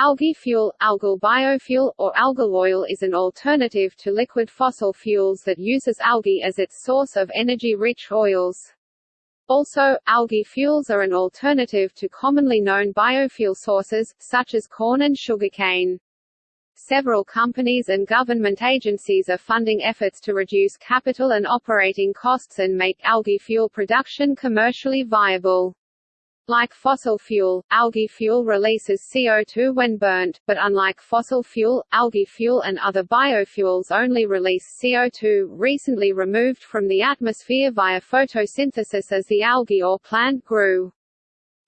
Algae fuel, algal biofuel, or algal oil is an alternative to liquid fossil fuels that uses algae as its source of energy-rich oils. Also, algae fuels are an alternative to commonly known biofuel sources, such as corn and sugarcane. Several companies and government agencies are funding efforts to reduce capital and operating costs and make algae fuel production commercially viable. Like fossil fuel, algae fuel releases CO2 when burnt, but unlike fossil fuel, algae fuel and other biofuels only release CO2, recently removed from the atmosphere via photosynthesis as the algae or plant grew.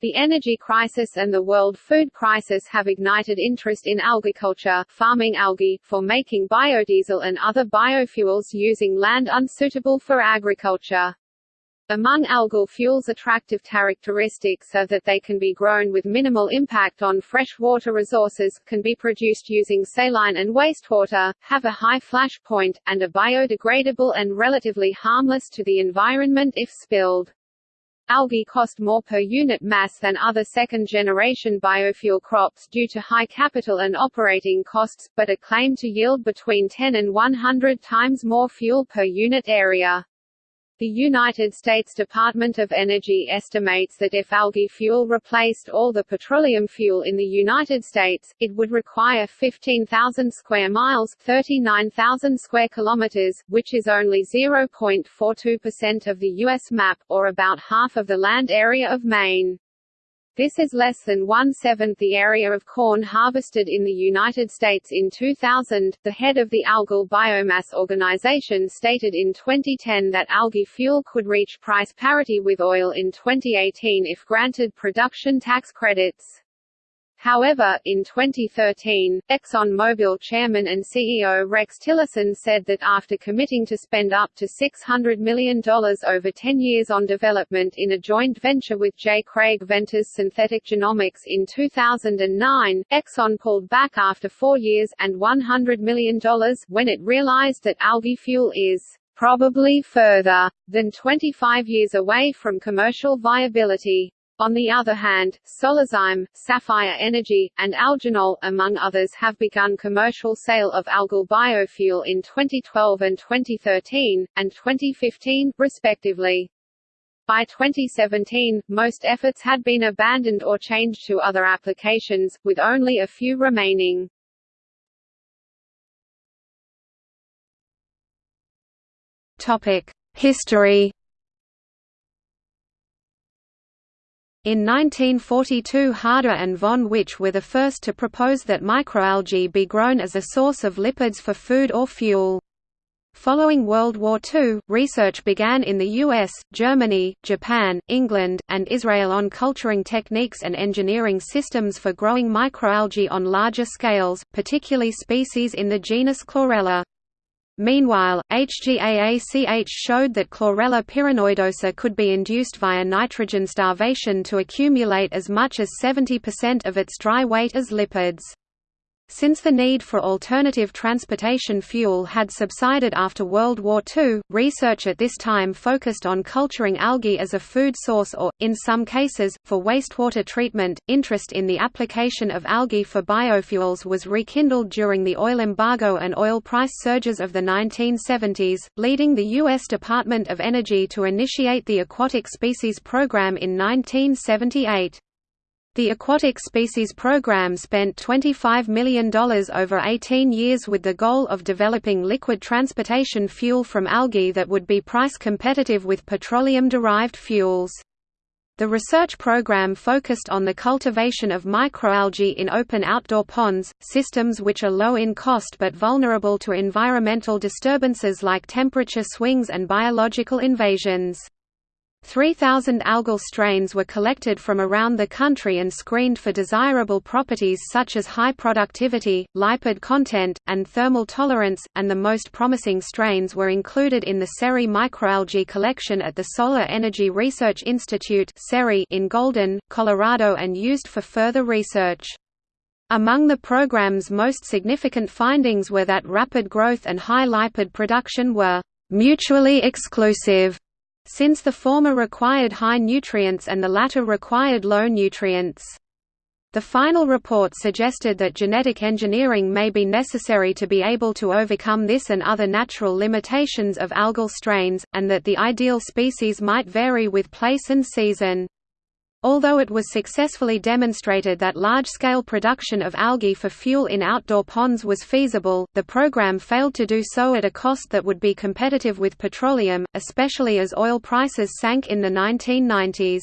The energy crisis and the world food crisis have ignited interest in algaculture farming algae, for making biodiesel and other biofuels using land unsuitable for agriculture. Among algal fuels' attractive characteristics are that they can be grown with minimal impact on freshwater resources, can be produced using saline and wastewater, have a high flash point, and are biodegradable and relatively harmless to the environment if spilled. Algae cost more per unit mass than other second-generation biofuel crops due to high capital and operating costs, but are claimed to yield between 10 and 100 times more fuel per unit area. The United States Department of Energy estimates that if algae fuel replaced all the petroleum fuel in the United States, it would require 15,000 square miles 39,000 square kilometers, which is only 0.42% of the U.S. map, or about half of the land area of Maine. This is less than one-seventh the area of corn harvested in the United States in 2000. The head of the Algal Biomass Organization stated in 2010 that algae fuel could reach price parity with oil in 2018 if granted production tax credits. However, in 2013, ExxonMobil chairman and CEO Rex Tillerson said that after committing to spend up to $600 million over 10 years on development in a joint venture with J. Craig Venters Synthetic Genomics in 2009, Exxon pulled back after four years, and $100 million when it realized that algae fuel is probably further than 25 years away from commercial viability. On the other hand, Solazyme, Sapphire Energy, and Algenol, among others have begun commercial sale of algal biofuel in 2012 and 2013, and 2015, respectively. By 2017, most efforts had been abandoned or changed to other applications, with only a few remaining. History In 1942 Harder and von Witsch were the first to propose that microalgae be grown as a source of lipids for food or fuel. Following World War II, research began in the US, Germany, Japan, England, and Israel on culturing techniques and engineering systems for growing microalgae on larger scales, particularly species in the genus Chlorella. Meanwhile, H.G. Aach showed that Chlorella pyrenoidosa could be induced via nitrogen starvation to accumulate as much as 70% of its dry weight as lipids. Since the need for alternative transportation fuel had subsided after World War II, research at this time focused on culturing algae as a food source or, in some cases, for wastewater treatment. Interest in the application of algae for biofuels was rekindled during the oil embargo and oil price surges of the 1970s, leading the U.S. Department of Energy to initiate the Aquatic Species Program in 1978. The Aquatic Species Program spent $25 million over 18 years with the goal of developing liquid transportation fuel from algae that would be price competitive with petroleum-derived fuels. The research program focused on the cultivation of microalgae in open outdoor ponds, systems which are low in cost but vulnerable to environmental disturbances like temperature swings and biological invasions. 3,000 algal strains were collected from around the country and screened for desirable properties such as high productivity, lipid content, and thermal tolerance, and the most promising strains were included in the SERI microalgae collection at the Solar Energy Research Institute in Golden, Colorado and used for further research. Among the program's most significant findings were that rapid growth and high lipid production were mutually exclusive since the former required high nutrients and the latter required low nutrients. The final report suggested that genetic engineering may be necessary to be able to overcome this and other natural limitations of algal strains, and that the ideal species might vary with place and season. Although it was successfully demonstrated that large-scale production of algae for fuel in outdoor ponds was feasible, the program failed to do so at a cost that would be competitive with petroleum, especially as oil prices sank in the 1990s.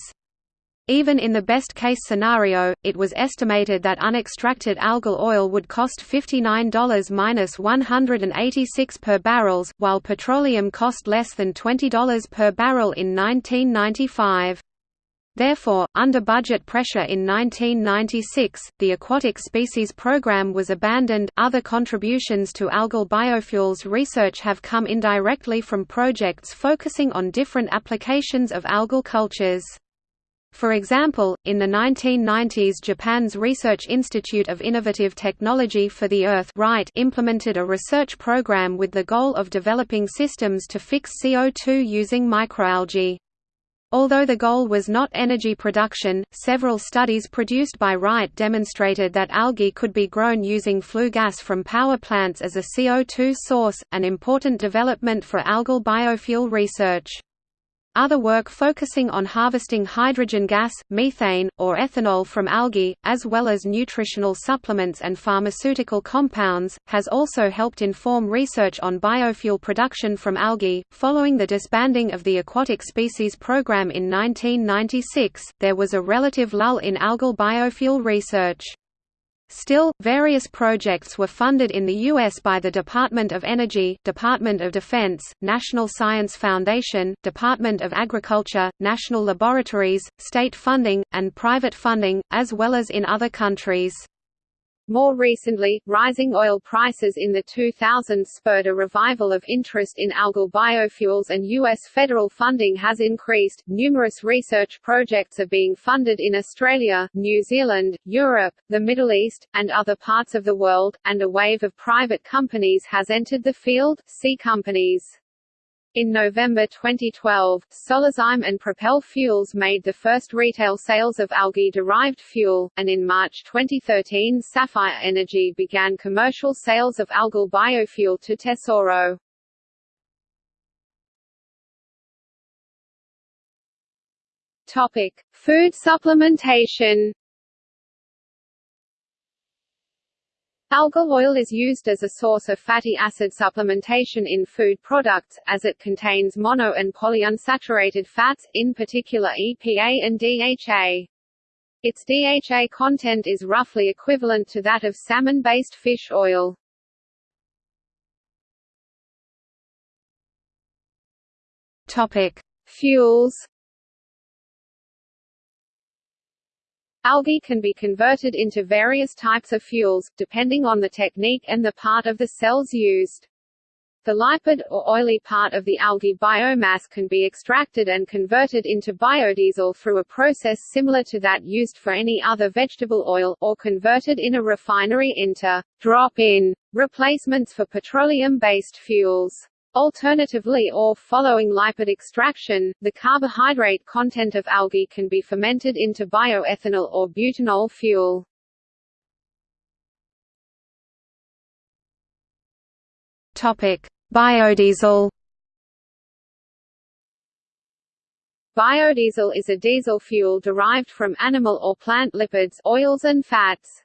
Even in the best-case scenario, it was estimated that unextracted algal oil would cost $59–186 per barrels, while petroleum cost less than $20 per barrel in 1995. Therefore, under budget pressure in 1996, the aquatic species program was abandoned. Other contributions to algal biofuels research have come indirectly from projects focusing on different applications of algal cultures. For example, in the 1990s Japan's Research Institute of Innovative Technology for the Earth implemented a research program with the goal of developing systems to fix CO2 using microalgae. Although the goal was not energy production, several studies produced by RITE demonstrated that algae could be grown using flue gas from power plants as a CO2 source, an important development for algal biofuel research. Other work focusing on harvesting hydrogen gas, methane, or ethanol from algae, as well as nutritional supplements and pharmaceutical compounds, has also helped inform research on biofuel production from algae. Following the disbanding of the aquatic species program in 1996, there was a relative lull in algal biofuel research. Still, various projects were funded in the U.S. by the Department of Energy, Department of Defense, National Science Foundation, Department of Agriculture, national laboratories, state funding, and private funding, as well as in other countries. More recently, rising oil prices in the 2000s spurred a revival of interest in algal biofuels and U.S. federal funding has increased. Numerous research projects are being funded in Australia, New Zealand, Europe, the Middle East, and other parts of the world, and a wave of private companies has entered the field, see companies. In November 2012, Solazyme and Propel Fuels made the first retail sales of algae-derived fuel, and in March 2013 Sapphire Energy began commercial sales of algal biofuel to Tesoro. Topic: Food supplementation. Algal oil is used as a source of fatty acid supplementation in food products, as it contains mono and polyunsaturated fats, in particular EPA and DHA. Its DHA content is roughly equivalent to that of salmon-based fish oil. Topic: Fuels Algae can be converted into various types of fuels, depending on the technique and the part of the cells used. The lipid, or oily part of the algae biomass can be extracted and converted into biodiesel through a process similar to that used for any other vegetable oil, or converted in a refinery into drop-in replacements for petroleum-based fuels. Alternatively or following lipid extraction, the carbohydrate content of algae can be fermented into bioethanol or butanol fuel. Topic: Biodiesel. Biodiesel is a diesel fuel derived from animal or plant lipids, oils and fats.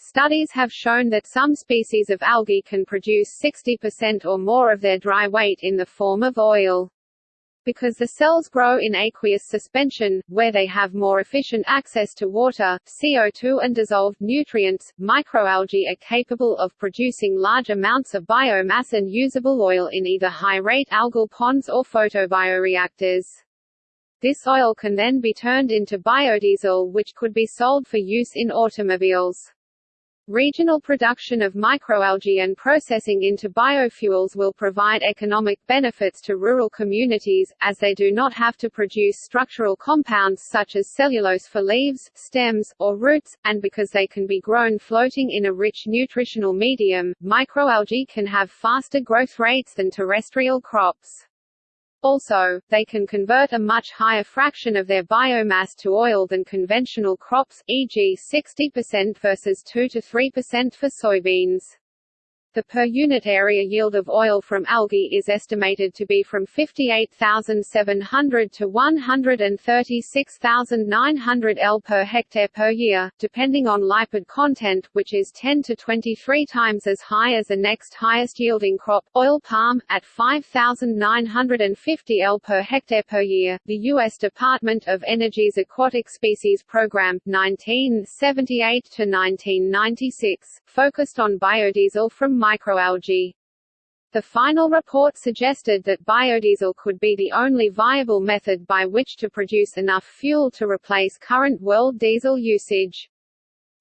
Studies have shown that some species of algae can produce 60% or more of their dry weight in the form of oil. Because the cells grow in aqueous suspension, where they have more efficient access to water, CO2 and dissolved nutrients, microalgae are capable of producing large amounts of biomass and usable oil in either high-rate algal ponds or photobioreactors. This oil can then be turned into biodiesel which could be sold for use in automobiles. Regional production of microalgae and processing into biofuels will provide economic benefits to rural communities, as they do not have to produce structural compounds such as cellulose for leaves, stems, or roots, and because they can be grown floating in a rich nutritional medium, microalgae can have faster growth rates than terrestrial crops. Also, they can convert a much higher fraction of their biomass to oil than conventional crops, e.g. 60% versus 2–3% for soybeans. The per unit area yield of oil from algae is estimated to be from 58,700 to 136,900 L per hectare per year, depending on lipid content, which is 10 to 23 times as high as the next highest yielding crop, oil palm, at 5,950 L per hectare per year. The U.S. Department of Energy's Aquatic Species Program 1978 to 1996 focused on biodiesel from microalgae. The final report suggested that biodiesel could be the only viable method by which to produce enough fuel to replace current world diesel usage.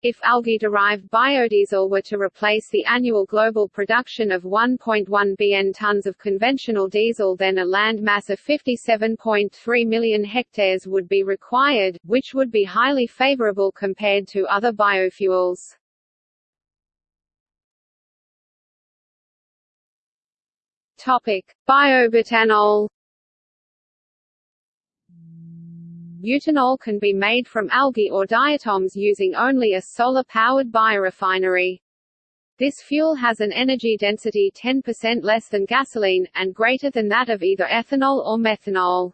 If algae-derived biodiesel were to replace the annual global production of 1.1 bn tons of conventional diesel then a land mass of 57.3 million hectares would be required, which would be highly favorable compared to other biofuels. Topic: Biobutanol. Butanol can be made from algae or diatoms using only a solar-powered biorefinery. This fuel has an energy density 10% less than gasoline, and greater than that of either ethanol or methanol.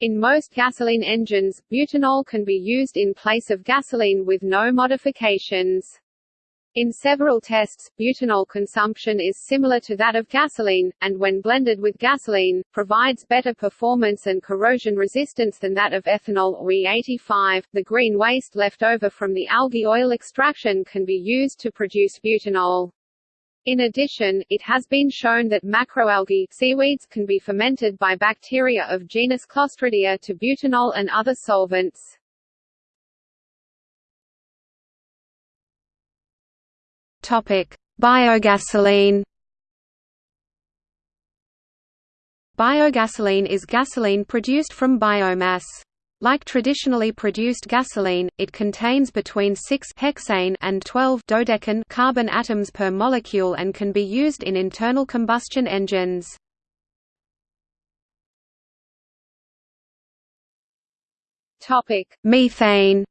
In most gasoline engines, butanol can be used in place of gasoline with no modifications. In several tests, butanol consumption is similar to that of gasoline, and when blended with gasoline, provides better performance and corrosion resistance than that of ethanol or E85. The green waste left over from the algae oil extraction can be used to produce butanol. In addition, it has been shown that macroalgae seaweeds can be fermented by bacteria of genus Clostridia to butanol and other solvents. Biogasoline. Biogasoline is gasoline produced from biomass. Like traditionally produced gasoline, it contains between 6 hexane and 12 dodecane carbon atoms per molecule and can be used in internal combustion engines. Topic: Methane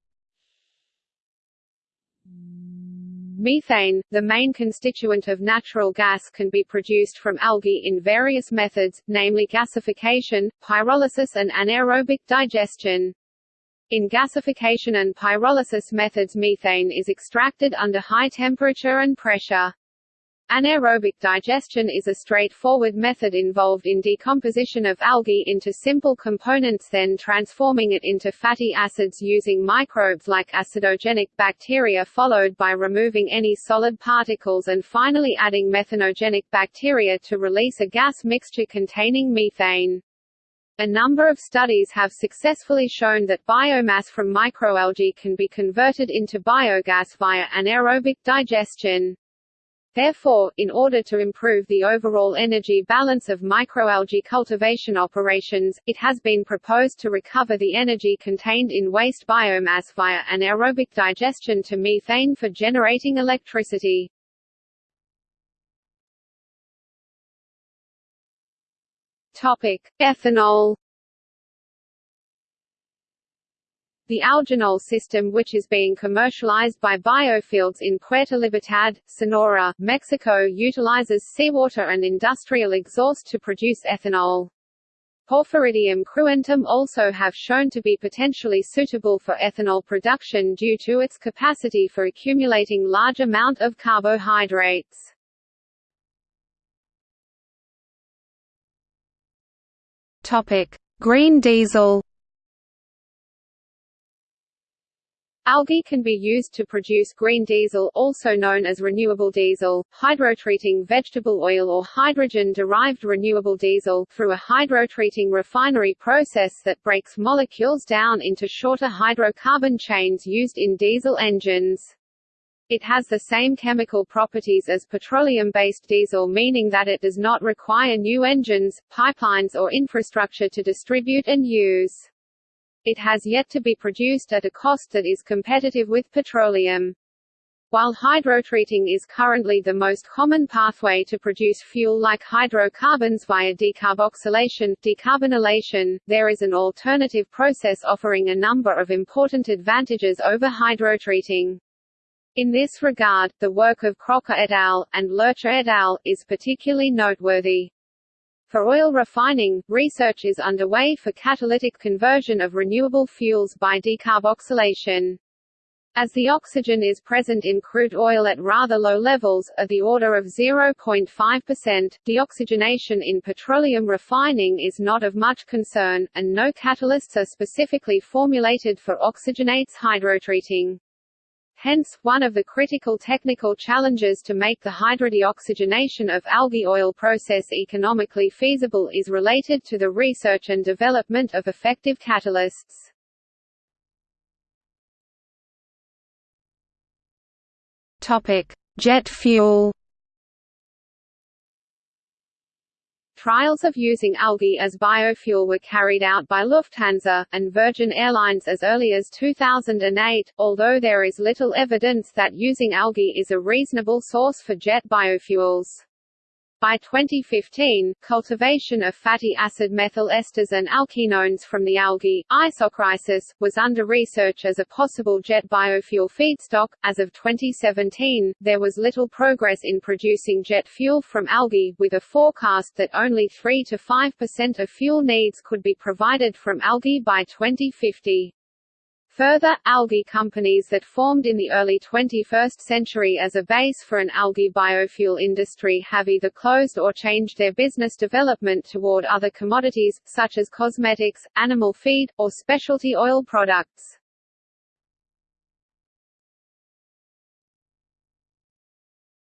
Methane, the main constituent of natural gas can be produced from algae in various methods, namely gasification, pyrolysis and anaerobic digestion. In gasification and pyrolysis methods methane is extracted under high temperature and pressure. Anaerobic digestion is a straightforward method involved in decomposition of algae into simple components then transforming it into fatty acids using microbes like acidogenic bacteria followed by removing any solid particles and finally adding methanogenic bacteria to release a gas mixture containing methane. A number of studies have successfully shown that biomass from microalgae can be converted into biogas via anaerobic digestion. Therefore, in order to improve the overall energy balance of microalgae cultivation operations, it has been proposed to recover the energy contained in waste biomass via anaerobic digestion to methane for generating electricity. Topic: Ethanol The algenol system which is being commercialized by biofields in Puerto Libertad, Sonora, Mexico utilizes seawater and industrial exhaust to produce ethanol. Porphyridium cruentum also have shown to be potentially suitable for ethanol production due to its capacity for accumulating large amount of carbohydrates. Green diesel Algae can be used to produce green diesel also known as renewable diesel, hydrotreating vegetable oil or hydrogen-derived renewable diesel through a hydrotreating refinery process that breaks molecules down into shorter hydrocarbon chains used in diesel engines. It has the same chemical properties as petroleum-based diesel meaning that it does not require new engines, pipelines or infrastructure to distribute and use. It has yet to be produced at a cost that is competitive with petroleum. While hydrotreating is currently the most common pathway to produce fuel like hydrocarbons via decarboxylation decarbonylation, there is an alternative process offering a number of important advantages over hydrotreating. In this regard, the work of Crocker et al. and Lercher et al. is particularly noteworthy. For oil refining, research is underway for catalytic conversion of renewable fuels by decarboxylation. As the oxygen is present in crude oil at rather low levels, of the order of 0.5%, deoxygenation in petroleum refining is not of much concern, and no catalysts are specifically formulated for oxygenates hydrotreating. Hence, one of the critical technical challenges to make the hydrodeoxygenation of algae oil process economically feasible is related to the research and development of effective catalysts. Topic: Jet fuel. Trials of using algae as biofuel were carried out by Lufthansa, and Virgin Airlines as early as 2008, although there is little evidence that using algae is a reasonable source for jet biofuels. By 2015, cultivation of fatty acid methyl esters and alkenones from the algae, Isochrysis, was under research as a possible jet biofuel feedstock. As of 2017, there was little progress in producing jet fuel from algae, with a forecast that only 3 to 5% of fuel needs could be provided from algae by 2050. Further, algae companies that formed in the early 21st century as a base for an algae biofuel industry have either closed or changed their business development toward other commodities, such as cosmetics, animal feed, or specialty oil products.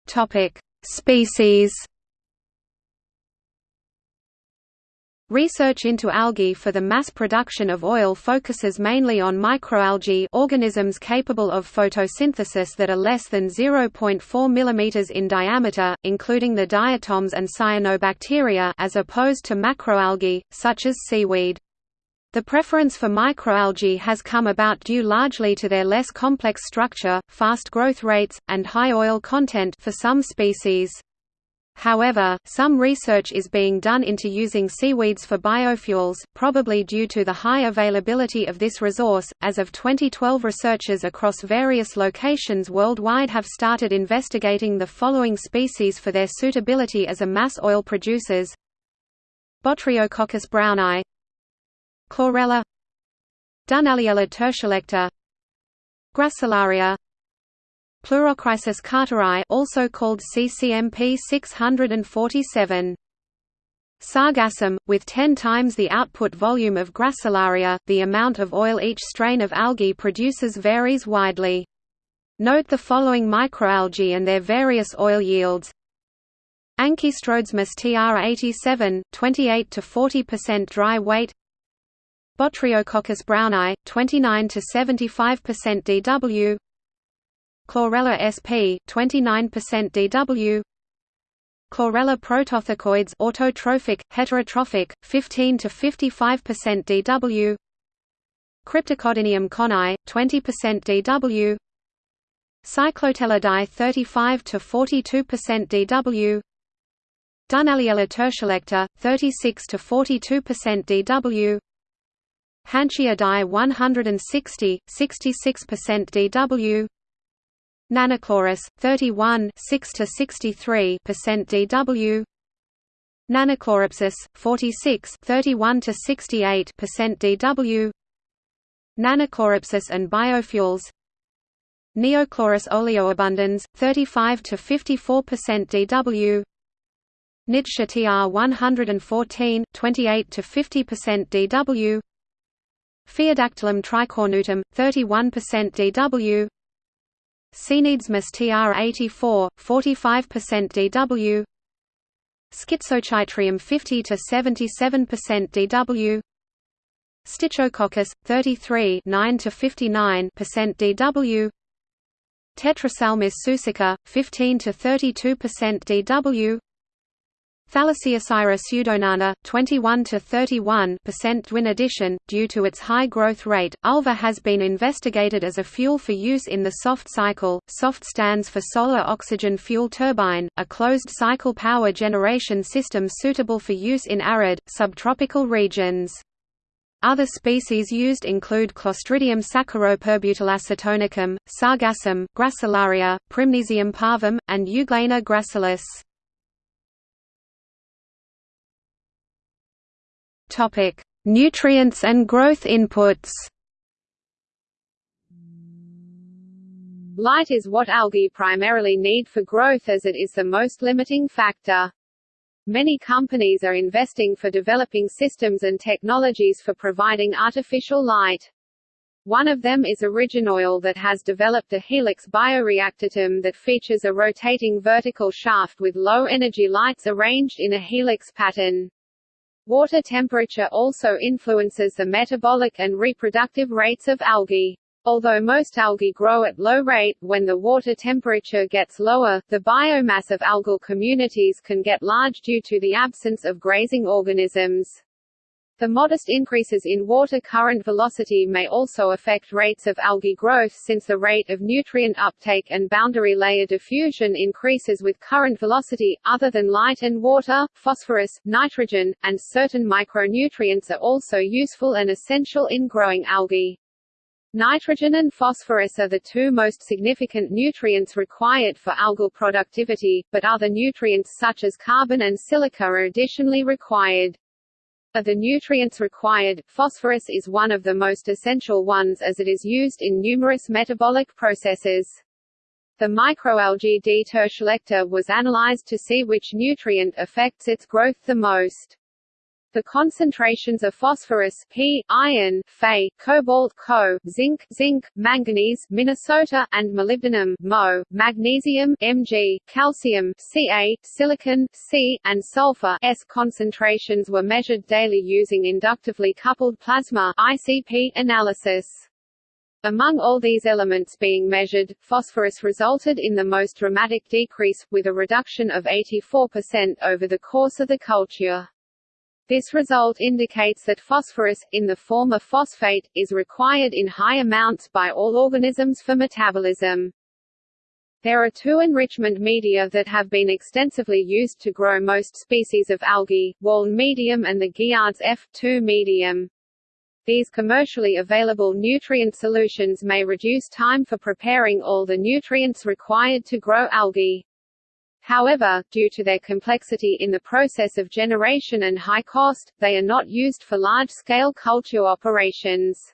Topic: Species Research into algae for the mass production of oil focuses mainly on microalgae organisms capable of photosynthesis that are less than 0.4 mm in diameter, including the diatoms and cyanobacteria as opposed to macroalgae, such as seaweed. The preference for microalgae has come about due largely to their less complex structure, fast growth rates, and high oil content for some species. However, some research is being done into using seaweeds for biofuels, probably due to the high availability of this resource. As of 2012, researchers across various locations worldwide have started investigating the following species for their suitability as a mass oil producers: Botryococcus braunii, Chlorella, Dunaliella tertiolecta, Gracilaria, Pleurochrysis carteri also called CCMP 647. Sargassum, with 10 times the output volume of Gracilaria, the amount of oil each strain of algae produces varies widely. Note the following microalgae and their various oil yields. Ankistrodesmus tr87, 28 to 40% dry weight. Botryococcus braunii, 29 to 75% DW. Chlorella sp. 29% DW. Chlorella protothecoides autotrophic, heterotrophic, 15 to 55% DW. Crypthecodinium cohnii 20% DW. Cyclotellidae 35 to 42% DW. Dunaliella tertiolecta, 36 to 42% DW. Hanchiidae 160, 66% DW. Nannochloris 31 6 to 63% DW Nannochloropsis 46 31 to 68% DW Nannochloropsis and biofuels. Neochloris oleoabundans 35 to 54% DW Nitzschia TR 114 28 to 50% DW Phaeodactylum tricornutum 31% DW Scenedesmus tr84, 45% DW Schizochytrium 50 to 77% DW Stichococcus 33 9 to 59% DW Tetraselmis suecica 15 to 32% DW Thalassiosira pseudonana, 21 to 31 percent Dwin addition. Due to its high growth rate, ulva has been investigated as a fuel for use in the SOFT cycle. SOFT stands for Solar Oxygen Fuel Turbine, a closed-cycle power generation system suitable for use in arid, subtropical regions. Other species used include Clostridium saccharoperbutylacetonicum, Sargassum, Gracilaria, Prymnesium parvum, and Euglena gracilis. Topic: Nutrients and growth inputs. Light is what algae primarily need for growth as it is the most limiting factor. Many companies are investing for developing systems and technologies for providing artificial light. One of them is Originoil that has developed a helix bioreactatum that features a rotating vertical shaft with low-energy lights arranged in a helix pattern. Water temperature also influences the metabolic and reproductive rates of algae. Although most algae grow at low rate, when the water temperature gets lower, the biomass of algal communities can get large due to the absence of grazing organisms. The modest increases in water current velocity may also affect rates of algae growth since the rate of nutrient uptake and boundary layer diffusion increases with current velocity. Other than light and water, phosphorus, nitrogen, and certain micronutrients are also useful and essential in growing algae. Nitrogen and phosphorus are the two most significant nutrients required for algal productivity, but other nutrients such as carbon and silica are additionally required. Of the nutrients required, phosphorus is one of the most essential ones as it is used in numerous metabolic processes. The microalgae D. tertiolecta was analyzed to see which nutrient affects its growth the most. The concentrations of phosphorus P, iron Fe, cobalt Co, zinc zinc, manganese Minnesota, and molybdenum Mo, magnesium Mg, calcium Ca, silicon C, and sulfur S concentrations were measured daily using inductively coupled plasma ICP analysis. Among all these elements being measured, phosphorus resulted in the most dramatic decrease, with a reduction of 84% over the course of the culture. This result indicates that phosphorus, in the form of phosphate, is required in high amounts by all organisms for metabolism. There are two enrichment media that have been extensively used to grow most species of algae, Walne medium and the Giard's F2 medium. These commercially available nutrient solutions may reduce time for preparing all the nutrients required to grow algae. However, due to their complexity in the process of generation and high cost, they are not used for large-scale culture operations.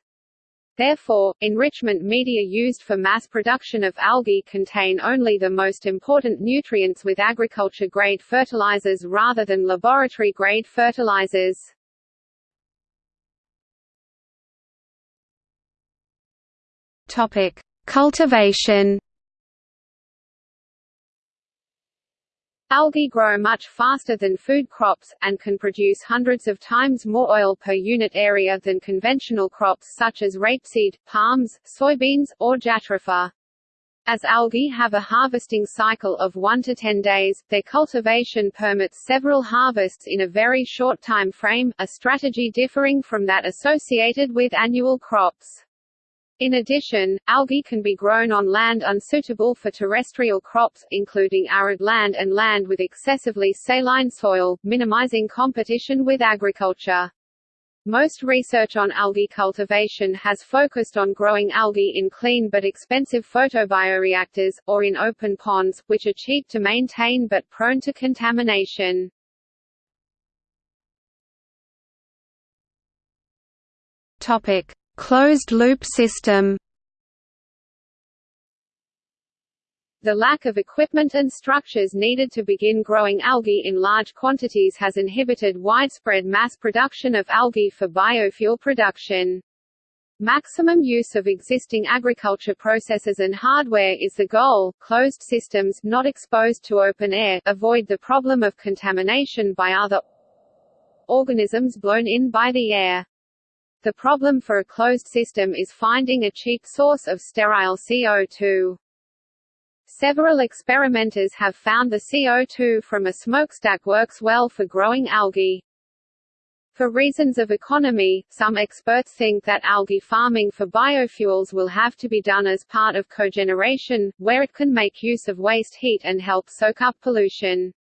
Therefore, enrichment media used for mass production of algae contain only the most important nutrients with agriculture-grade fertilizers rather than laboratory-grade fertilizers. Topic: Cultivation Algae grow much faster than food crops, and can produce hundreds of times more oil per unit area than conventional crops such as rapeseed, palms, soybeans, or jatropha. As algae have a harvesting cycle of 1 to 10 days, their cultivation permits several harvests in a very short time frame, a strategy differing from that associated with annual crops. In addition, algae can be grown on land unsuitable for terrestrial crops, including arid land and land with excessively saline soil, minimizing competition with agriculture. Most research on algae cultivation has focused on growing algae in clean but expensive photobioreactors, or in open ponds, which are cheap to maintain but prone to contamination. Topic. Closed-loop system The lack of equipment and structures needed to begin growing algae in large quantities has inhibited widespread mass production of algae for biofuel production. Maximum use of existing agriculture processes and hardware is the goal. Closed systems not exposed to open air avoid the problem of contamination by other organisms blown in by the air. The problem for a closed system is finding a cheap source of sterile CO2. Several experimenters have found the CO2 from a smokestack works well for growing algae. For reasons of economy, some experts think that algae farming for biofuels will have to be done as part of cogeneration, where it can make use of waste heat and help soak up pollution.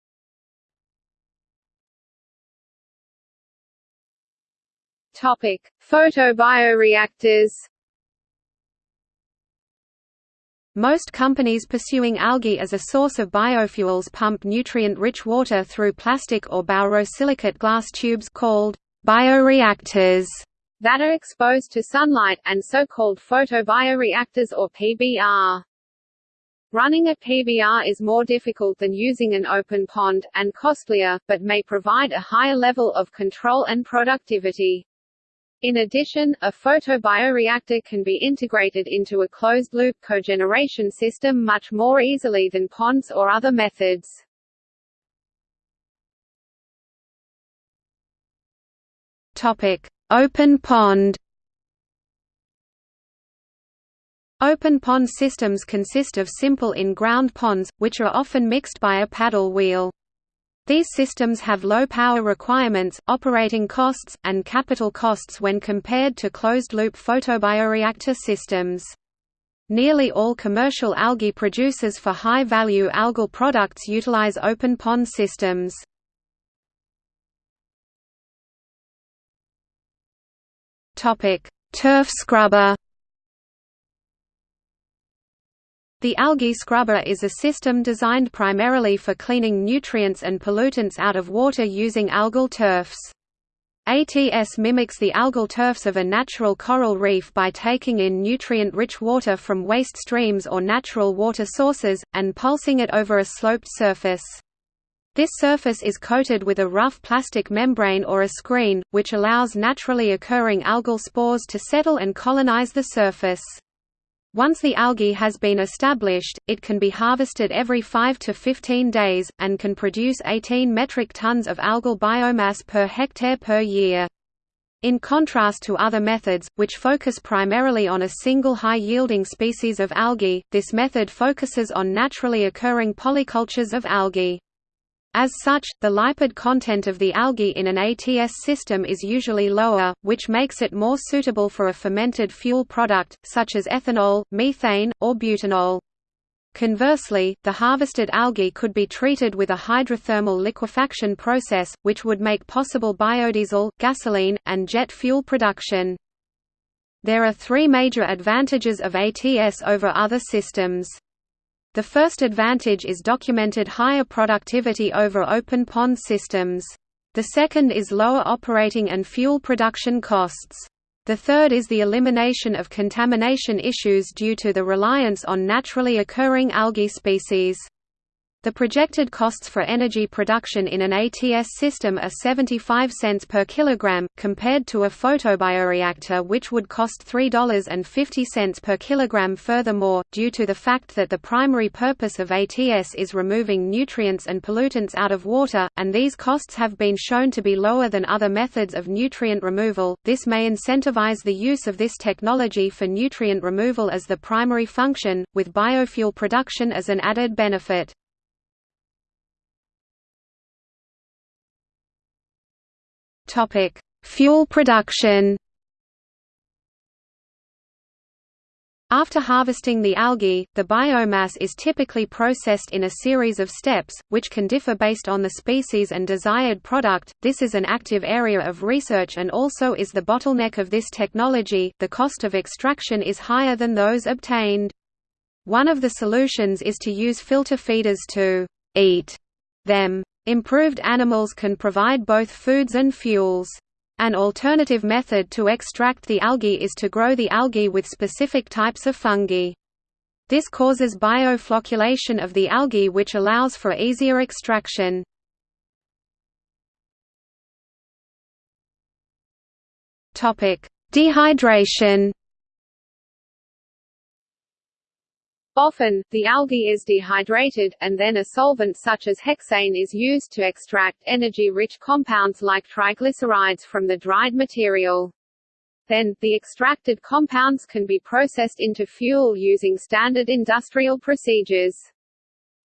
Topic: Photobioreactors. Most companies pursuing algae as a source of biofuels pump nutrient-rich water through plastic or borosilicate glass tubes called bioreactors that are exposed to sunlight, and so-called photobioreactors or PBR. Running a PBR is more difficult than using an open pond, and costlier, but may provide a higher level of control and productivity. In addition, a photobioreactor can be integrated into a closed-loop cogeneration system much more easily than ponds or other methods. Topic: Open pond. Open pond systems consist of simple in-ground ponds, which are often mixed by a paddle wheel. These systems have low power requirements, operating costs, and capital costs when compared to closed-loop photobioreactor systems. Nearly all commercial algae producers for high-value algal products utilize open pond systems. Turf scrubber. The algae scrubber is a system designed primarily for cleaning nutrients and pollutants out of water using algal turfs. ATS mimics the algal turfs of a natural coral reef by taking in nutrient-rich water from waste streams or natural water sources, and pulsing it over a sloped surface. This surface is coated with a rough plastic membrane or a screen, which allows naturally occurring algal spores to settle and colonize the surface. Once the algae has been established, it can be harvested every 5 to 15 days, and can produce 18 metric tons of algal biomass per hectare per year. In contrast to other methods, which focus primarily on a single high-yielding species of algae, this method focuses on naturally occurring polycultures of algae. As such, the lipid content of the algae in an ATS system is usually lower, which makes it more suitable for a fermented fuel product, such as ethanol, methane, or butanol. Conversely, the harvested algae could be treated with a hydrothermal liquefaction process, which would make possible biodiesel, gasoline, and jet fuel production. There are three major advantages of ATS over other systems. The first advantage is documented higher productivity over open pond systems. The second is lower operating and fuel production costs. The third is the elimination of contamination issues due to the reliance on naturally occurring algae species. The projected costs for energy production in an ATS system are 75 cents per kilogram, compared to a photobioreactor which would cost $3.50 per kilogram furthermore, due to the fact that the primary purpose of ATS is removing nutrients and pollutants out of water, and these costs have been shown to be lower than other methods of nutrient removal, this may incentivize the use of this technology for nutrient removal as the primary function, with biofuel production as an added benefit. Topic: Fuel production. After harvesting the algae, the biomass is typically processed in a series of steps, which can differ based on the species and desired product. This is an active area of research and also is the bottleneck of this technology. The cost of extraction is higher than those obtained. One of the solutions is to use filter feeders to eat them. Improved animals can provide both foods and fuels. An alternative method to extract the algae is to grow the algae with specific types of fungi. This causes bioflocculation of the algae which allows for easier extraction. Dehydration Often, the algae is dehydrated, and then a solvent such as hexane is used to extract energy-rich compounds like triglycerides from the dried material. Then, the extracted compounds can be processed into fuel using standard industrial procedures.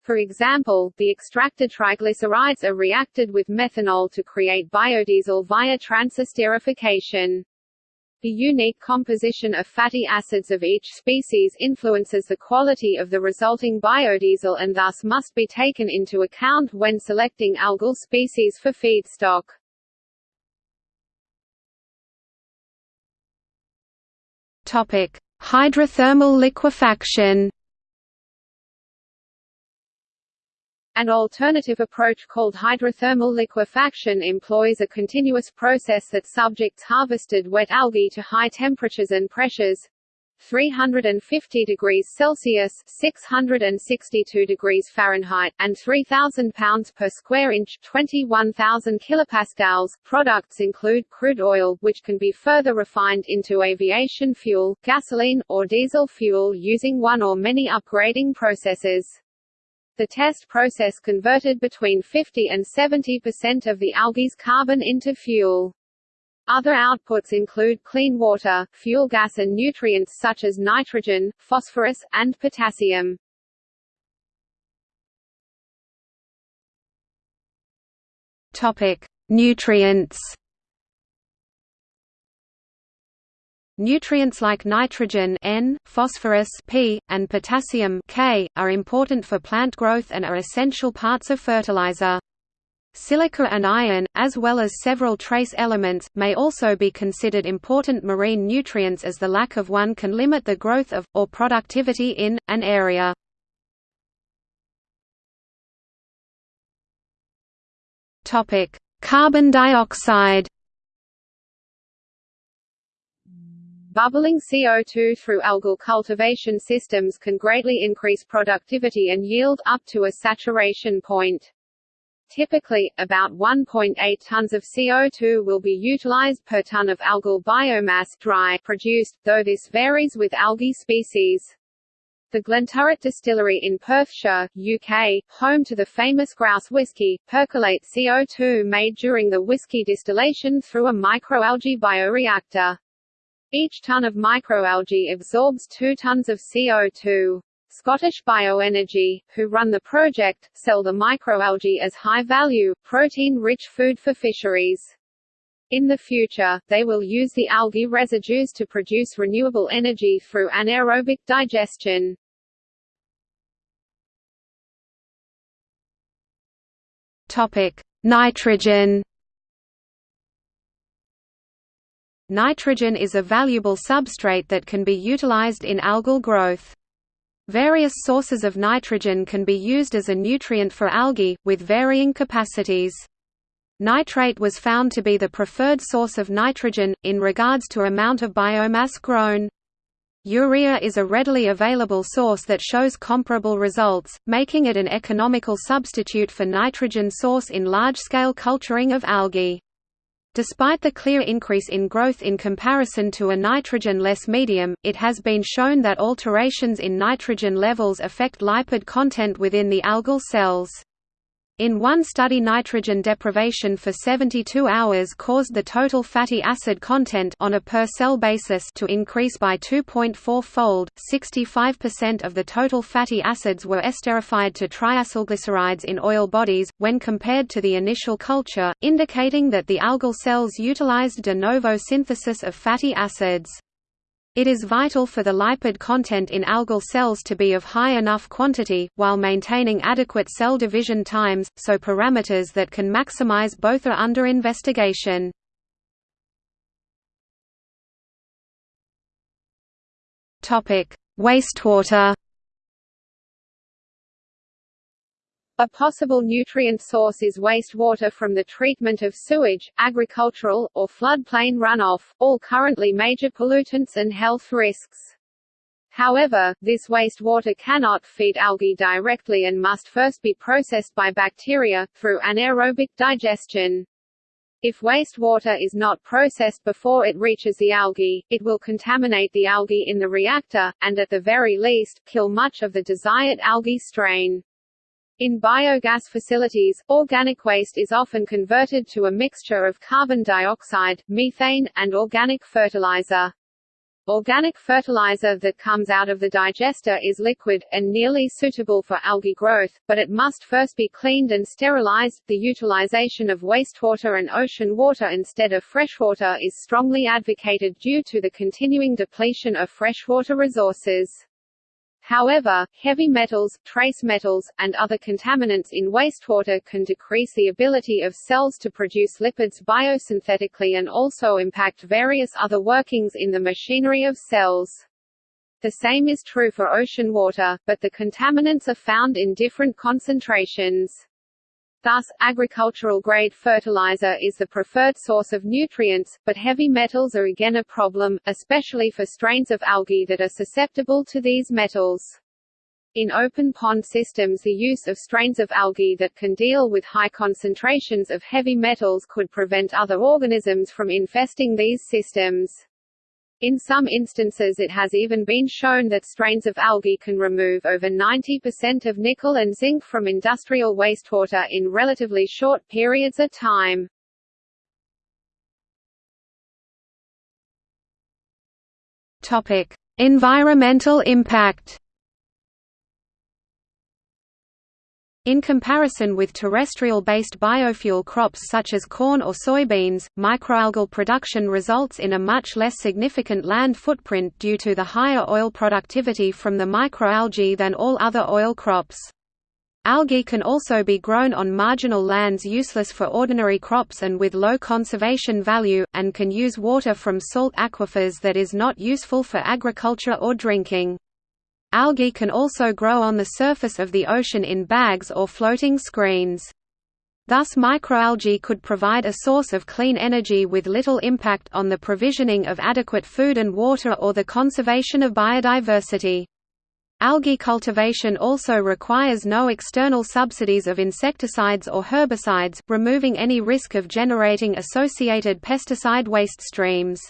For example, the extracted triglycerides are reacted with methanol to create biodiesel via transesterification. The unique composition of fatty acids of each species influences the quality of the resulting biodiesel and thus must be taken into account when selecting algal species for feedstock. Topic: Hydrothermal liquefaction. An alternative approach called hydrothermal liquefaction employs a continuous process that subjects harvested wet algae to high temperatures and pressures 350 degrees Celsius 662 degrees Fahrenheit, and 3,000 pounds per square inch 21,000 kilopascals. Products include crude oil, which can be further refined into aviation fuel, gasoline, or diesel fuel using one or many upgrading processes. The test process converted between 50 and 70% of the algae's carbon into fuel. Other outputs include clean water, fuel gas and nutrients such as nitrogen, phosphorus, and potassium. Topic: Nutrients Nutrients like nitrogen N, phosphorus P, and potassium K, are important for plant growth and are essential parts of fertilizer. Silica and iron, as well as several trace elements, may also be considered important marine nutrients as the lack of one can limit the growth of, or productivity in, an area. Carbon dioxide Bubbling CO2 through algal cultivation systems can greatly increase productivity and yield, up to a saturation point. Typically, about 1.8 tons of CO2 will be utilized per ton of algal biomass dry produced, though this varies with algae species. The Glenturret Distillery in Perthshire, UK, home to the famous grouse whisky, percolate CO2 made during the whisky distillation through a microalgae bioreactor. Each ton of microalgae absorbs 2 tons of CO2. Scottish Bioenergy, who run the project, sell the microalgae as high-value, protein-rich food for fisheries. In the future, they will use the algae residues to produce renewable energy through anaerobic digestion. Topic: Nitrogen Nitrogen is a valuable substrate that can be utilized in algal growth. Various sources of nitrogen can be used as a nutrient for algae, with varying capacities. Nitrate was found to be the preferred source of nitrogen, in regards to amount of biomass grown. Urea is a readily available source that shows comparable results, making it an economical substitute for nitrogen source in large-scale culturing of algae. Despite the clear increase in growth in comparison to a nitrogen-less medium, it has been shown that alterations in nitrogen levels affect lipid content within the algal cells. In one study nitrogen deprivation for 72 hours caused the total fatty acid content on a per-cell basis to increase by 2.4-fold, 65% of the total fatty acids were esterified to triacylglycerides in oil bodies, when compared to the initial culture, indicating that the algal cells utilized de novo synthesis of fatty acids. It is vital for the lipid content in algal cells to be of high enough quantity, while maintaining adequate cell division times, so parameters that can maximize both are under investigation. Wastewater A possible nutrient source is wastewater from the treatment of sewage, agricultural, or floodplain runoff, all currently major pollutants and health risks. However, this wastewater cannot feed algae directly and must first be processed by bacteria, through anaerobic digestion. If wastewater is not processed before it reaches the algae, it will contaminate the algae in the reactor, and at the very least, kill much of the desired algae strain. In biogas facilities, organic waste is often converted to a mixture of carbon dioxide, methane, and organic fertilizer. Organic fertilizer that comes out of the digester is liquid, and nearly suitable for algae growth, but it must first be cleaned and sterilized. The utilization of wastewater and ocean water instead of freshwater is strongly advocated due to the continuing depletion of freshwater resources. However, heavy metals, trace metals, and other contaminants in wastewater can decrease the ability of cells to produce lipids biosynthetically and also impact various other workings in the machinery of cells. The same is true for ocean water, but the contaminants are found in different concentrations. Thus, agricultural-grade fertilizer is the preferred source of nutrients, but heavy metals are again a problem, especially for strains of algae that are susceptible to these metals. In open pond systems the use of strains of algae that can deal with high concentrations of heavy metals could prevent other organisms from infesting these systems. In some instances it has even been shown that strains of algae can remove over 90% of nickel and zinc from industrial wastewater in relatively short periods of time. Topic: Environmental impact. In comparison with terrestrial-based biofuel crops such as corn or soybeans, microalgal production results in a much less significant land footprint due to the higher oil productivity from the microalgae than all other oil crops. Algae can also be grown on marginal lands useless for ordinary crops and with low conservation value, and can use water from salt aquifers that is not useful for agriculture or drinking. Algae can also grow on the surface of the ocean in bags or floating screens. Thus microalgae could provide a source of clean energy with little impact on the provisioning of adequate food and water or the conservation of biodiversity. Algae cultivation also requires no external subsidies of insecticides or herbicides, removing any risk of generating associated pesticide waste streams.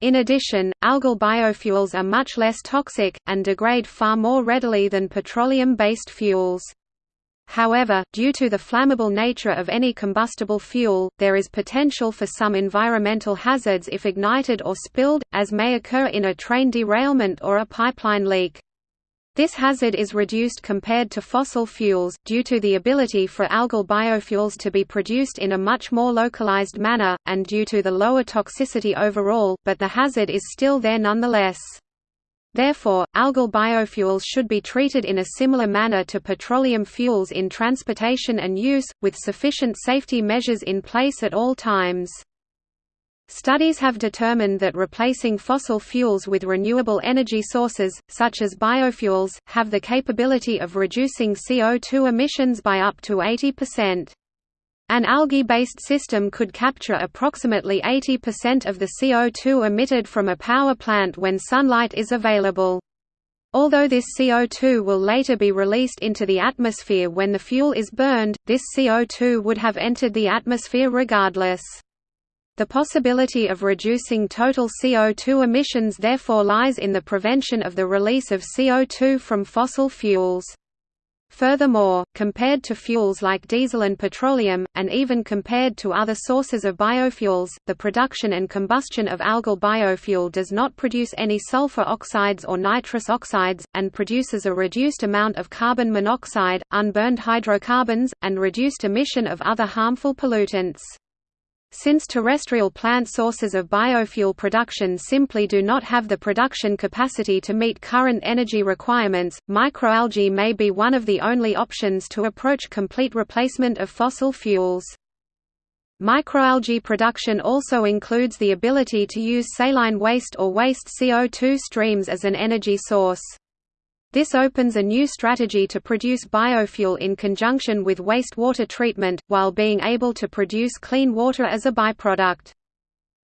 In addition, algal biofuels are much less toxic, and degrade far more readily than petroleum-based fuels. However, due to the flammable nature of any combustible fuel, there is potential for some environmental hazards if ignited or spilled, as may occur in a train derailment or a pipeline leak. This hazard is reduced compared to fossil fuels, due to the ability for algal biofuels to be produced in a much more localized manner, and due to the lower toxicity overall, but the hazard is still there nonetheless. Therefore, algal biofuels should be treated in a similar manner to petroleum fuels in transportation and use, with sufficient safety measures in place at all times. Studies have determined that replacing fossil fuels with renewable energy sources, such as biofuels, have the capability of reducing CO2 emissions by up to 80%. An algae-based system could capture approximately 80% of the CO2 emitted from a power plant when sunlight is available. Although this CO2 will later be released into the atmosphere when the fuel is burned, this CO2 would have entered the atmosphere regardless. The possibility of reducing total CO2 emissions therefore lies in the prevention of the release of CO2 from fossil fuels. Furthermore, compared to fuels like diesel and petroleum, and even compared to other sources of biofuels, the production and combustion of algal biofuel does not produce any sulfur oxides or nitrous oxides, and produces a reduced amount of carbon monoxide, unburned hydrocarbons, and reduced emission of other harmful pollutants. Since terrestrial plant sources of biofuel production simply do not have the production capacity to meet current energy requirements, microalgae may be one of the only options to approach complete replacement of fossil fuels. Microalgae production also includes the ability to use saline waste or waste CO2 streams as an energy source. This opens a new strategy to produce biofuel in conjunction with wastewater treatment, while being able to produce clean water as a byproduct.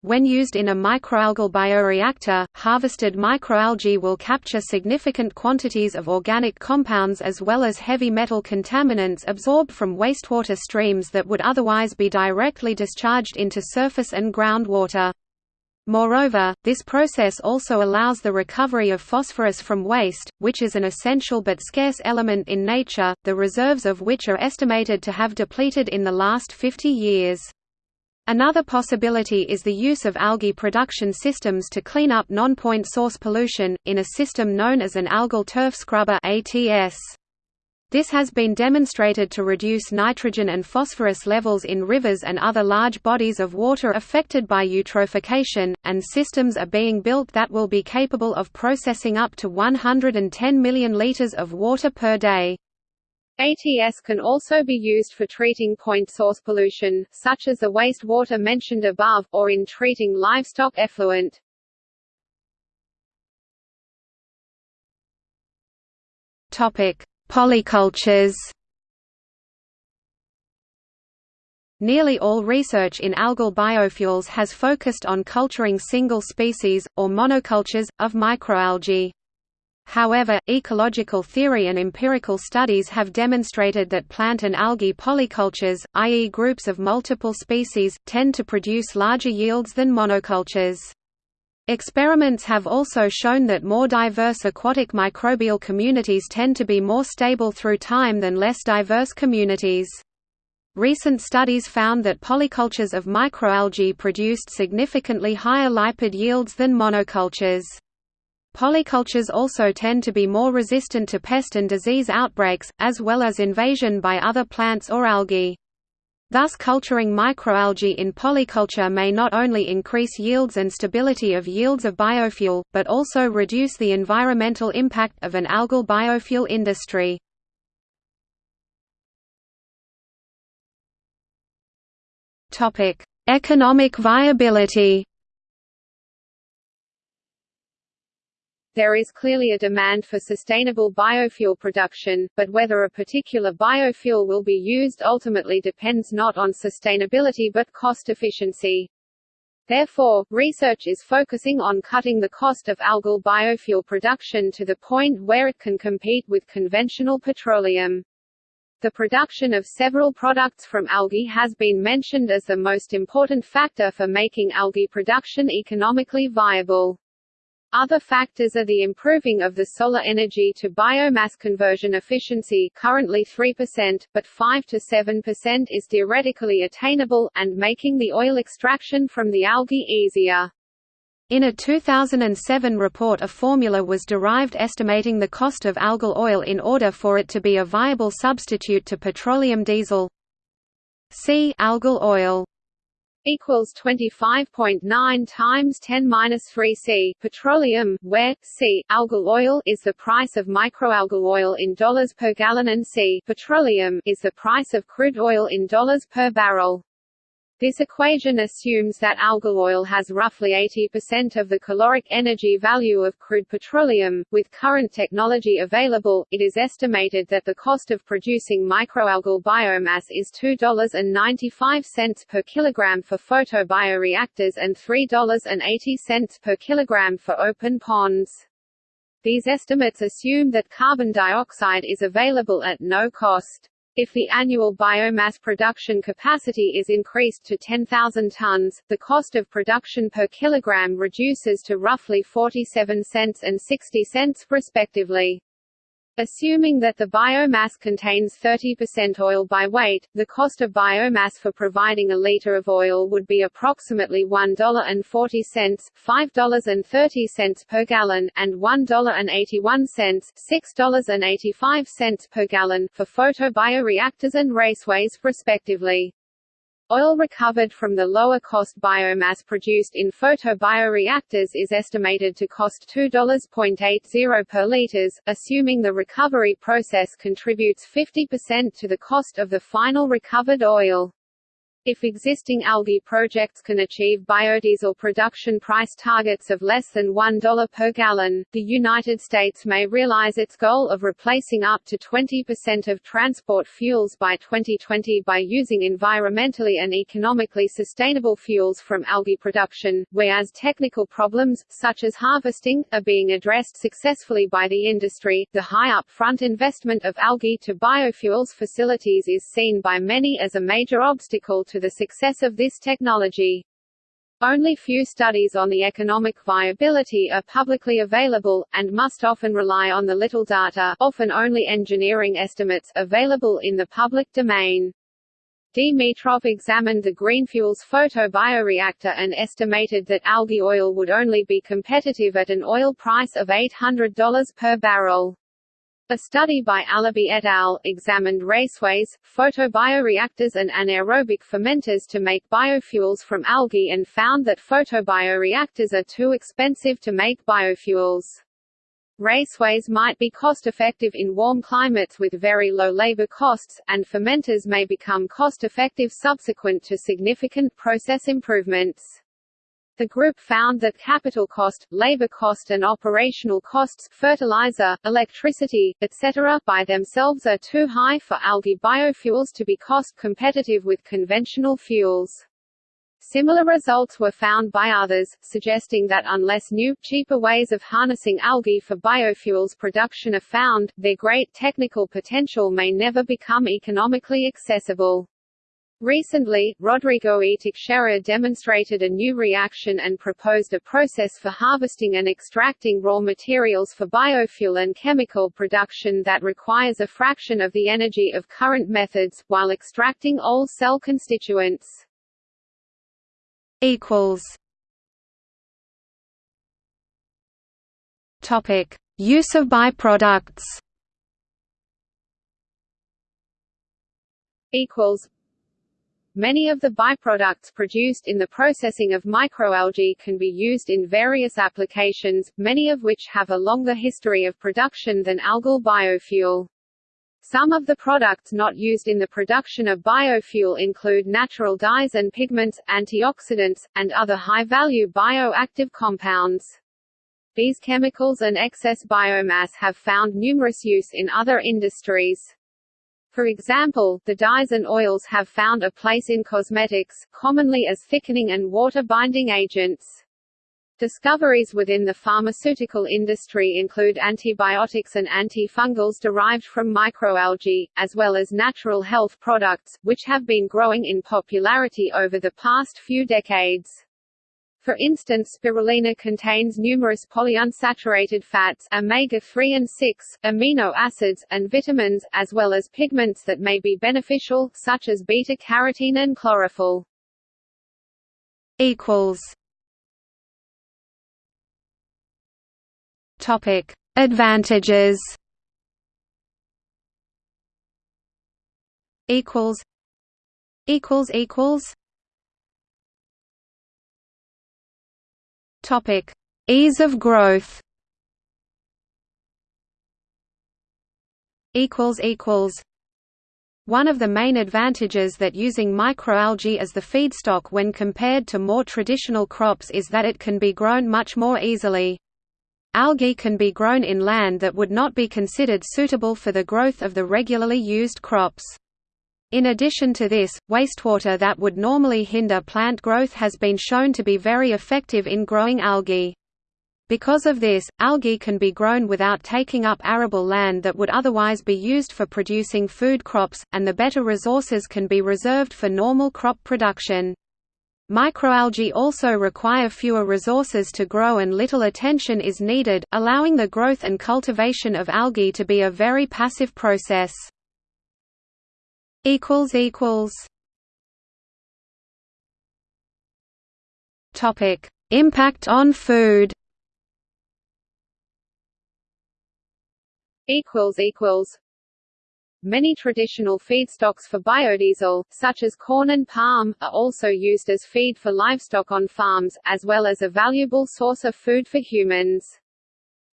When used in a microalgal bioreactor, harvested microalgae will capture significant quantities of organic compounds as well as heavy metal contaminants absorbed from wastewater streams that would otherwise be directly discharged into surface and groundwater. Moreover, this process also allows the recovery of phosphorus from waste, which is an essential but scarce element in nature, the reserves of which are estimated to have depleted in the last 50 years. Another possibility is the use of algae production systems to clean up non-point source pollution, in a system known as an algal turf scrubber ATS. This has been demonstrated to reduce nitrogen and phosphorus levels in rivers and other large bodies of water affected by eutrophication, and systems are being built that will be capable of processing up to 110 million liters of water per day. ATS can also be used for treating point source pollution, such as the wastewater mentioned above, or in treating livestock effluent. Topic: Polycultures. Nearly all research in algal biofuels has focused on culturing single species, or monocultures, of microalgae. However, ecological theory and empirical studies have demonstrated that plant and algae polycultures, i.e. groups of multiple species, tend to produce larger yields than monocultures. Experiments have also shown that more diverse aquatic microbial communities tend to be more stable through time than less diverse communities. Recent studies found that polycultures of microalgae produced significantly higher lipid yields than monocultures. Polycultures also tend to be more resistant to pest and disease outbreaks, as well as invasion by other plants or algae. Thus culturing microalgae in polyculture may not only increase yields and stability of yields of biofuel, but also reduce the environmental impact of an algal biofuel industry. Economic viability There is clearly a demand for sustainable biofuel production, but whether a particular biofuel will be used ultimately depends not on sustainability but cost efficiency. Therefore, research is focusing on cutting the cost of algal biofuel production to the point where it can compete with conventional petroleum. The production of several products from algae has been mentioned as the most important factor for making algae production economically viable. Other factors are the improving of the solar energy to biomass conversion efficiency currently 3%, but 5 to 7% is theoretically attainable, and making the oil extraction from the algae easier. In a 2007 report a formula was derived estimating the cost of algal oil in order for it to be a viable substitute to petroleum diesel. See algal oil equals 25.9 times 10 minus 3 C petroleum, where C algal oil is the price of microalgal oil in dollars per gallon and C petroleum is the price of crude oil in dollars per barrel. This equation assumes that algal oil has roughly 80% of the caloric energy value of crude petroleum. With current technology available, it is estimated that the cost of producing microalgal biomass is $2.95 per kilogram for photobioreactors and $3.80 per kilogram for open ponds. These estimates assume that carbon dioxide is available at no cost. If the annual biomass production capacity is increased to 10,000 tons, the cost of production per kilogram reduces to roughly 47 cents and 60 cents respectively. Assuming that the biomass contains 30% oil by weight, the cost of biomass for providing a liter of oil would be approximately $1.40, $5.30 per gallon, and $1.81, $6.85 per gallon for photobioreactors and raceways, respectively. Oil recovered from the lower-cost biomass produced in photobioreactors is estimated to cost $2.80 per liters, assuming the recovery process contributes 50% to the cost of the final recovered oil. If existing algae projects can achieve biodiesel production price targets of less than $1 per gallon, the United States may realize its goal of replacing up to 20% of transport fuels by 2020 by using environmentally and economically sustainable fuels from algae production, whereas technical problems, such as harvesting, are being addressed successfully by the industry. The high upfront investment of algae to biofuels facilities is seen by many as a major obstacle to to the success of this technology. Only few studies on the economic viability are publicly available, and must often rely on the little data often only engineering estimates available in the public domain. Dimitrov examined the Greenfuels photobioreactor and estimated that algae oil would only be competitive at an oil price of $800 per barrel. A study by Alabi et al. examined raceways, photobioreactors and anaerobic fermenters to make biofuels from algae and found that photobioreactors are too expensive to make biofuels. Raceways might be cost-effective in warm climates with very low labor costs, and fermenters may become cost-effective subsequent to significant process improvements. The group found that capital cost, labor cost and operational costs fertilizer, electricity, etc. by themselves are too high for algae biofuels to be cost competitive with conventional fuels. Similar results were found by others, suggesting that unless new, cheaper ways of harnessing algae for biofuels production are found, their great technical potential may never become economically accessible. Recently, Rodrigo E. Teixeira demonstrated a new reaction and proposed a process for harvesting and extracting raw materials for biofuel and chemical production that requires a fraction of the energy of current methods, while extracting all cell constituents. Use of byproducts. Equals Many of the byproducts produced in the processing of microalgae can be used in various applications, many of which have a longer history of production than algal biofuel. Some of the products not used in the production of biofuel include natural dyes and pigments, antioxidants, and other high-value bioactive compounds. These chemicals and excess biomass have found numerous use in other industries. For example, the dyes and oils have found a place in cosmetics, commonly as thickening and water-binding agents. Discoveries within the pharmaceutical industry include antibiotics and antifungals derived from microalgae, as well as natural health products, which have been growing in popularity over the past few decades. For instance spirulina contains numerous polyunsaturated fats omega-3 and 6, amino acids, and vitamins, as well as pigments that may be beneficial, such as beta-carotene and chlorophyll. Topic: Advantages. Equals. Equals equals. Topic: Ease of growth. Equals equals. One of the main advantages that using microalgae as the feedstock when compared to more traditional crops is that it can be grown much more easily. Algae can be grown in land that would not be considered suitable for the growth of the regularly used crops. In addition to this, wastewater that would normally hinder plant growth has been shown to be very effective in growing algae. Because of this, algae can be grown without taking up arable land that would otherwise be used for producing food crops, and the better resources can be reserved for normal crop production. Microalgae also require fewer resources to grow and little attention is needed, allowing the growth and cultivation of algae to be a very passive process equals equals Topic: Impact on food. Equals equals. Many traditional feedstocks for biodiesel, such as corn and palm, are also used as feed for livestock on farms, as well as a valuable source of food for humans.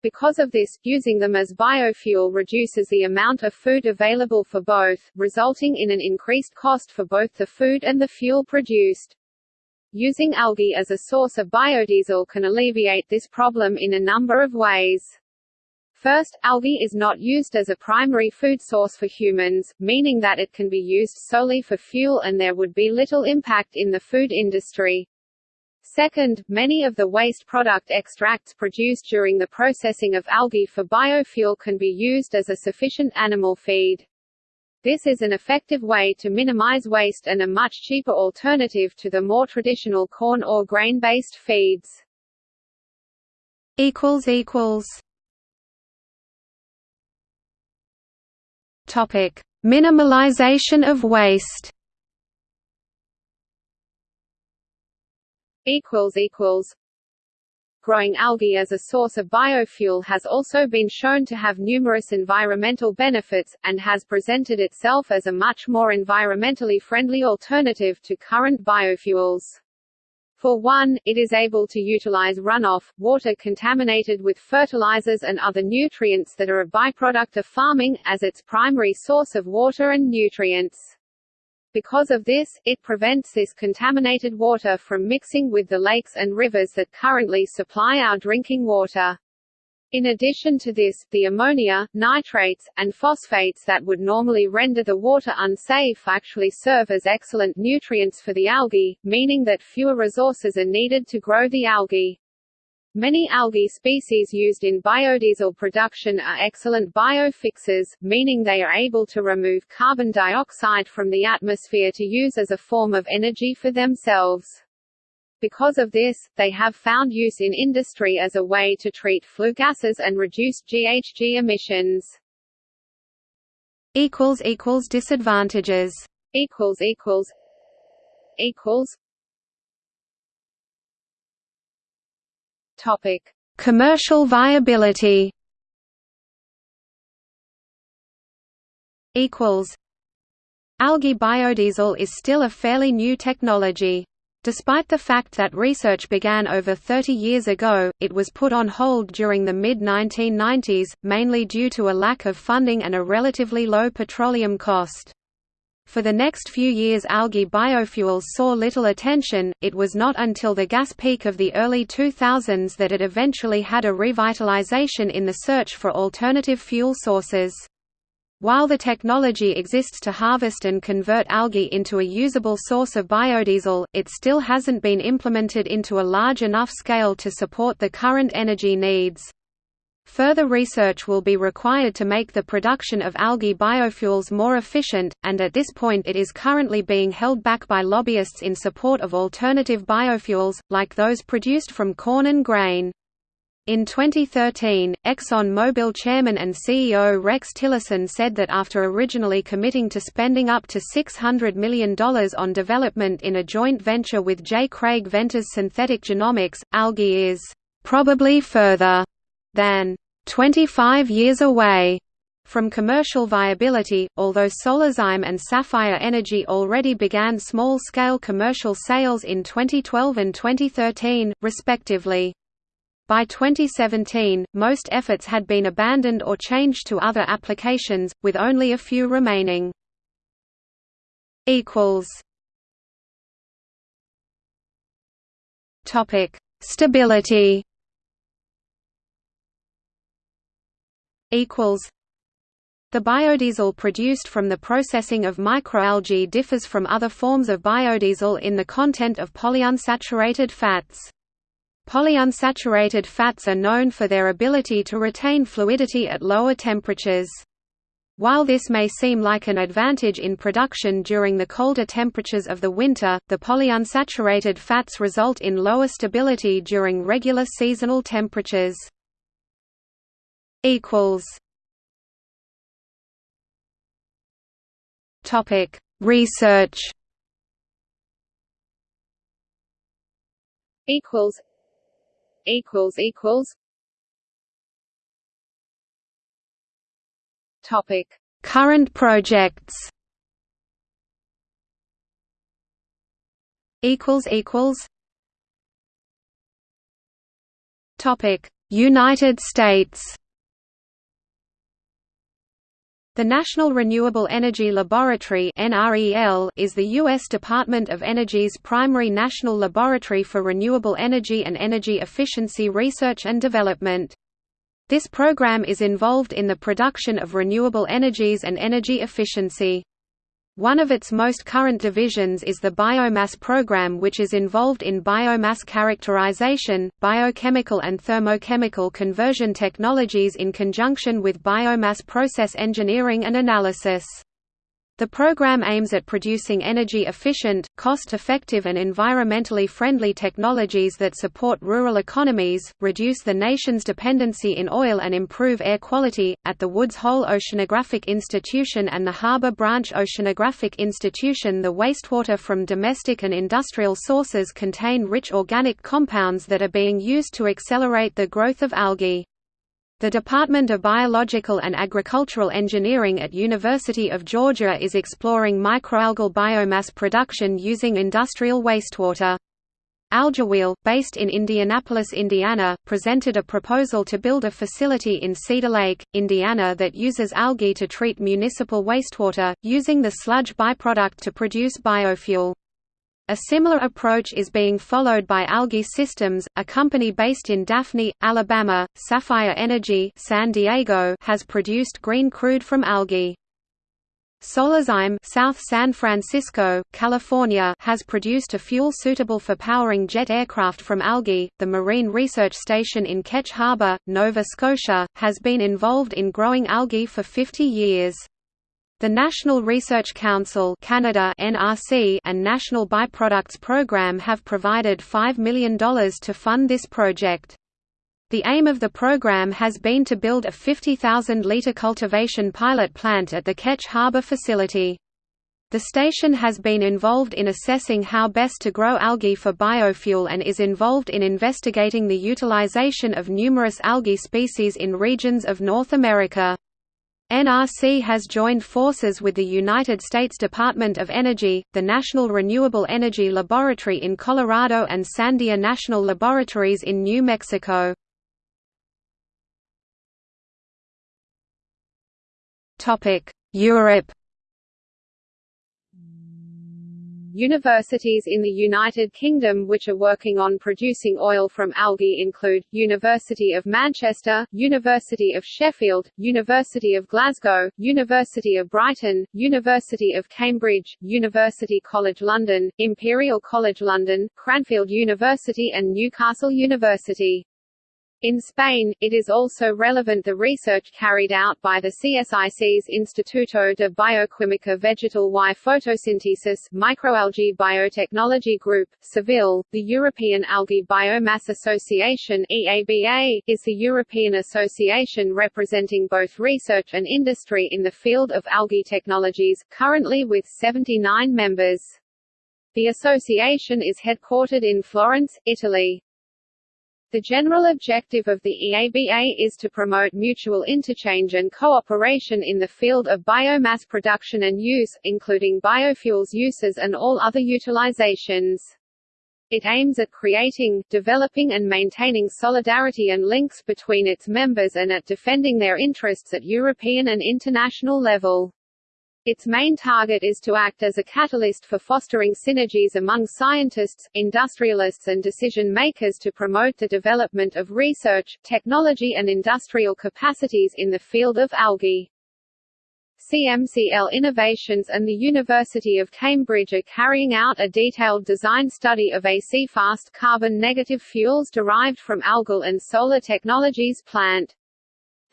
Because of this, using them as biofuel reduces the amount of food available for both, resulting in an increased cost for both the food and the fuel produced. Using algae as a source of biodiesel can alleviate this problem in a number of ways. First, algae is not used as a primary food source for humans, meaning that it can be used solely for fuel and there would be little impact in the food industry. Second, many of the waste product extracts produced during the processing of algae for biofuel can be used as a sufficient animal feed. This is an effective way to minimize waste and a much cheaper alternative to the more traditional corn or grain-based feeds. Topic: Minimalization of waste. Equals equals Growing algae as a source of biofuel has also been shown to have numerous environmental benefits, and has presented itself as a much more environmentally friendly alternative to current biofuels. For one, it is able to utilize runoff, water contaminated with fertilizers and other nutrients that are a byproduct of farming, as its primary source of water and nutrients. Because of this, it prevents this contaminated water from mixing with the lakes and rivers that currently supply our drinking water. In addition to this, the ammonia, nitrates, and phosphates that would normally render the water unsafe actually serve as excellent nutrients for the algae, meaning that fewer resources are needed to grow the algae. Many algae species used in biodiesel production are excellent biofixers, meaning they are able to remove carbon dioxide from the atmosphere to use as a form of energy for themselves. Because of this, they have found use in industry as a way to treat flue gases and reduce GHG emissions. Disadvantages equals equals Topic: Commercial viability. Equals. Algae biodiesel is still a fairly new technology. Despite the fact that research began over 30 years ago, it was put on hold during the mid-1990s, mainly due to a lack of funding and a relatively low petroleum cost. For the next few years algae biofuels saw little attention, it was not until the gas peak of the early 2000s that it eventually had a revitalization in the search for alternative fuel sources. While the technology exists to harvest and convert algae into a usable source of biodiesel, it still hasn't been implemented into a large enough scale to support the current energy needs. Further research will be required to make the production of algae biofuels more efficient, and at this point it is currently being held back by lobbyists in support of alternative biofuels, like those produced from corn and grain. In 2013, Exxon Mobil chairman and CEO Rex Tillerson said that after originally committing to spending up to $600 million on development in a joint venture with J. Craig Venters Synthetic Genomics, algae is probably further than 25 years away from commercial viability, although Solazyme and Sapphire Energy already began small-scale commercial sales in 2012 and 2013, respectively. By 2017, most efforts had been abandoned or changed to other applications, with only a few remaining. Stability equals the biodiesel produced from the processing of microalgae differs from other forms of biodiesel in the content of polyunsaturated fats. Polyunsaturated fats are known for their ability to retain fluidity at lower temperatures. While this may seem like an advantage in production during the colder temperatures of the winter, the polyunsaturated fats result in lower stability during regular seasonal temperatures equals. Topic Research. Equals. Equals equals. Topic Current projects. Equals equals. Topic United States the National Renewable Energy Laboratory is the U.S. Department of Energy's primary national laboratory for renewable energy and energy efficiency research and development. This program is involved in the production of renewable energies and energy efficiency. One of its most current divisions is the biomass program which is involved in biomass characterization, biochemical and thermochemical conversion technologies in conjunction with biomass process engineering and analysis. The program aims at producing energy-efficient, cost-effective and environmentally friendly technologies that support rural economies, reduce the nation's dependency in oil and improve air quality. At the Woods Hole Oceanographic Institution and the Harbor Branch Oceanographic Institution, the wastewater from domestic and industrial sources contain rich organic compounds that are being used to accelerate the growth of algae. The Department of Biological and Agricultural Engineering at University of Georgia is exploring microalgal biomass production using industrial wastewater. Algaewheel, based in Indianapolis, Indiana, presented a proposal to build a facility in Cedar Lake, Indiana that uses algae to treat municipal wastewater, using the sludge byproduct to produce biofuel. A similar approach is being followed by Algae Systems, a company based in Daphne, Alabama. Sapphire Energy San Diego has produced green crude from algae. Solazyme South San Francisco, California has produced a fuel suitable for powering jet aircraft from algae. The Marine Research Station in Ketch Harbour, Nova Scotia, has been involved in growing algae for 50 years. The National Research Council Canada (NRC) and National Byproducts Program have provided $5 million to fund this project. The aim of the program has been to build a 50,000-litre cultivation pilot plant at the Ketch Harbour facility. The station has been involved in assessing how best to grow algae for biofuel and is involved in investigating the utilization of numerous algae species in regions of North America. NRC has joined forces with the United States Department of Energy, the National Renewable Energy Laboratory in Colorado and Sandia National Laboratories in New Mexico. Europe Universities in the United Kingdom which are working on producing oil from algae include, University of Manchester, University of Sheffield, University of Glasgow, University of Brighton, University of Cambridge, University College London, Imperial College London, Cranfield University and Newcastle University. In Spain, it is also relevant the research carried out by the CSIC's Instituto de Bioquímica Vegetal y Fotosíntesis Microalgae Biotechnology Group, Seville, the European Algae Biomass Association EABA, is the European association representing both research and industry in the field of algae technologies, currently with 79 members. The association is headquartered in Florence, Italy. The general objective of the EABA is to promote mutual interchange and cooperation in the field of biomass production and use, including biofuels uses and all other utilizations. It aims at creating, developing and maintaining solidarity and links between its members and at defending their interests at European and international level. Its main target is to act as a catalyst for fostering synergies among scientists, industrialists and decision-makers to promote the development of research, technology and industrial capacities in the field of algae. CMCL Innovations and the University of Cambridge are carrying out a detailed design study of a C-fast carbon-negative fuels derived from algal and solar technologies plant.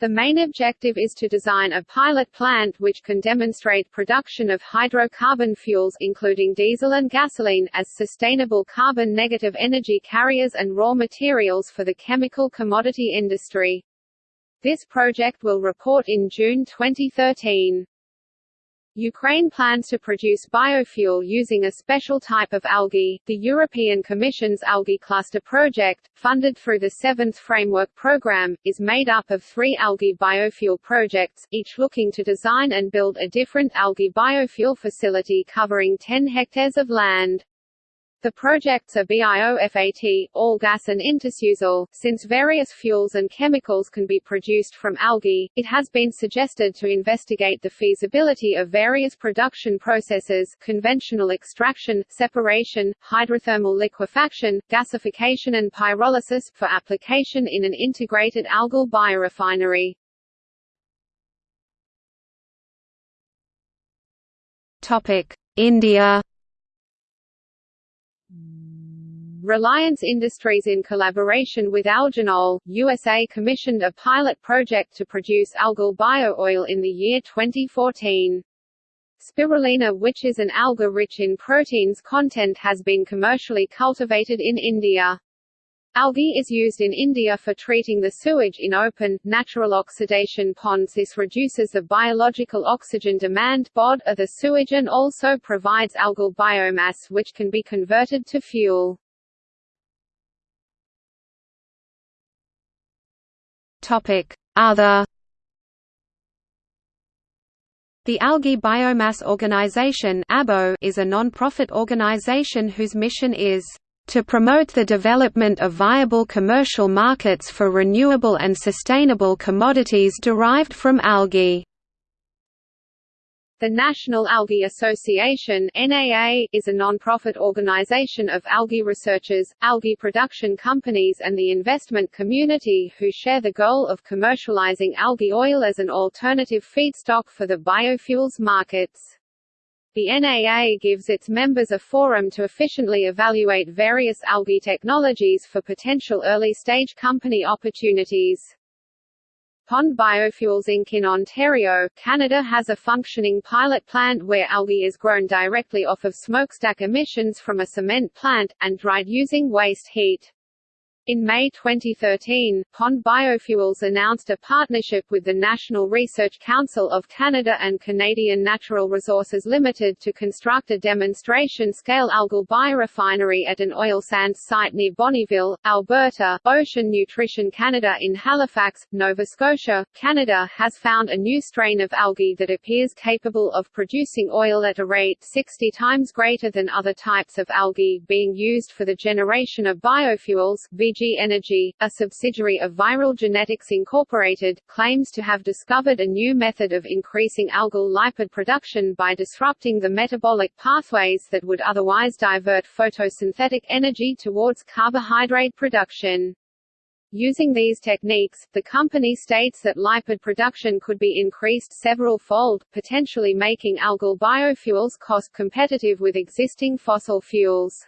The main objective is to design a pilot plant which can demonstrate production of hydrocarbon fuels including diesel and gasoline as sustainable carbon-negative energy carriers and raw materials for the chemical commodity industry. This project will report in June 2013. Ukraine plans to produce biofuel using a special type of algae. The European Commission's Algae Cluster project, funded through the Seventh Framework Programme, is made up of three algae biofuel projects, each looking to design and build a different algae biofuel facility covering 10 hectares of land. The projects are BIOFAT, all gas and InteSusAl. Since various fuels and chemicals can be produced from algae, it has been suggested to investigate the feasibility of various production processes conventional extraction, separation, hydrothermal liquefaction, gasification and pyrolysis for application in an integrated algal biorefinery. India Reliance Industries in collaboration with Algenol, USA commissioned a pilot project to produce algal bio-oil in the year 2014. Spirulina which is an alga rich in proteins content has been commercially cultivated in India. Algae is used in India for treating the sewage in open, natural oxidation ponds This reduces the biological oxygen demand BOD of the sewage and also provides algal biomass which can be converted to fuel. Other The Algae Biomass Organization is a non-profit organization whose mission is to promote the development of viable commercial markets for renewable and sustainable commodities derived from algae. The National Algae Association NAA, is a non-profit organization of algae researchers, algae production companies and the investment community who share the goal of commercializing algae oil as an alternative feedstock for the biofuels markets. The NAA gives its members a forum to efficiently evaluate various algae technologies for potential early-stage company opportunities. Pond Biofuels Inc. in Ontario, Canada has a functioning pilot plant where algae is grown directly off of smokestack emissions from a cement plant, and dried using waste heat. In May 2013, Pond Biofuels announced a partnership with the National Research Council of Canada and Canadian Natural Resources Limited to construct a demonstration-scale algal biorefinery at an oil sands site near Bonnyville, Alberta. Ocean Nutrition Canada in Halifax, Nova Scotia, Canada has found a new strain of algae that appears capable of producing oil at a rate 60 times greater than other types of algae being used for the generation of biofuels. VG Energy, a subsidiary of Viral Genetics Incorporated, claims to have discovered a new method of increasing algal lipid production by disrupting the metabolic pathways that would otherwise divert photosynthetic energy towards carbohydrate production. Using these techniques, the company states that lipid production could be increased several-fold, potentially making algal biofuels cost competitive with existing fossil fuels.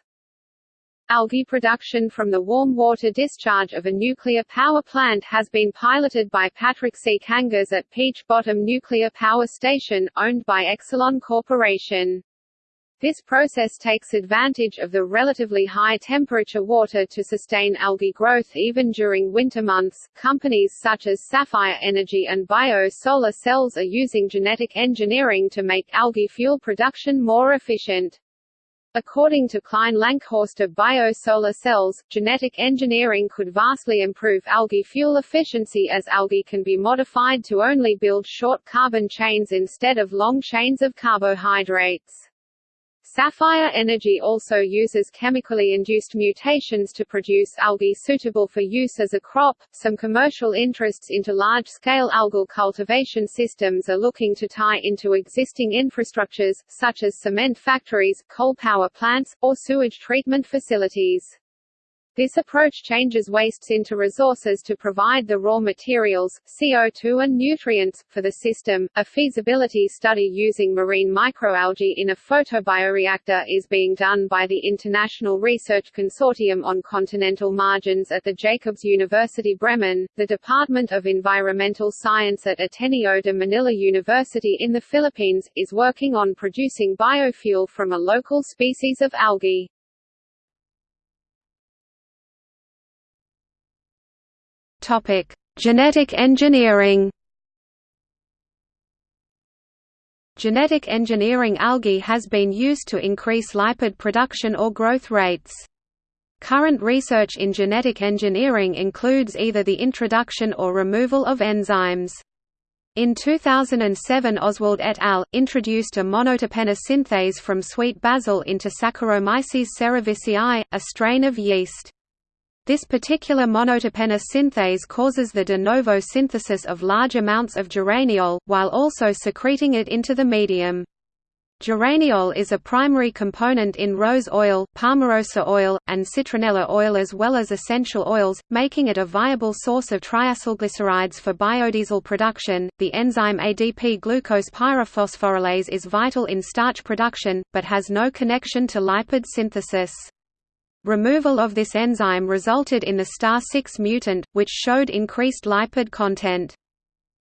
Algae production from the warm water discharge of a nuclear power plant has been piloted by Patrick C. Kangas at Peach Bottom Nuclear Power Station, owned by Exelon Corporation. This process takes advantage of the relatively high temperature water to sustain algae growth even during winter months. Companies such as Sapphire Energy and Bio Solar Cells are using genetic engineering to make algae fuel production more efficient. According to Klein Lankhorst of BioSolar Cells, genetic engineering could vastly improve algae fuel efficiency as algae can be modified to only build short carbon chains instead of long chains of carbohydrates. Sapphire Energy also uses chemically induced mutations to produce algae suitable for use as a crop. Some commercial interests into large scale algal cultivation systems are looking to tie into existing infrastructures, such as cement factories, coal power plants, or sewage treatment facilities. This approach changes wastes into resources to provide the raw materials, CO2 and nutrients, for the system. A feasibility study using marine microalgae in a photobioreactor is being done by the International Research Consortium on Continental Margins at the Jacobs University Bremen, the Department of Environmental Science at Ateneo de Manila University in the Philippines, is working on producing biofuel from a local species of algae. Topic: Genetic engineering. Genetic engineering algae has been used to increase lipid production or growth rates. Current research in genetic engineering includes either the introduction or removal of enzymes. In 2007 Oswald et al. introduced a monoterpene synthase from sweet basil into Saccharomyces cerevisiae, a strain of yeast. This particular monoterpene synthase causes the de novo synthesis of large amounts of geraniol, while also secreting it into the medium. Geraniol is a primary component in rose oil, palmarosa oil, and citronella oil as well as essential oils, making it a viable source of triacylglycerides for biodiesel production. The enzyme ADP glucose pyrophosphorylase is vital in starch production, but has no connection to lipid synthesis. Removal of this enzyme resulted in the STAR6 mutant, which showed increased lipid content.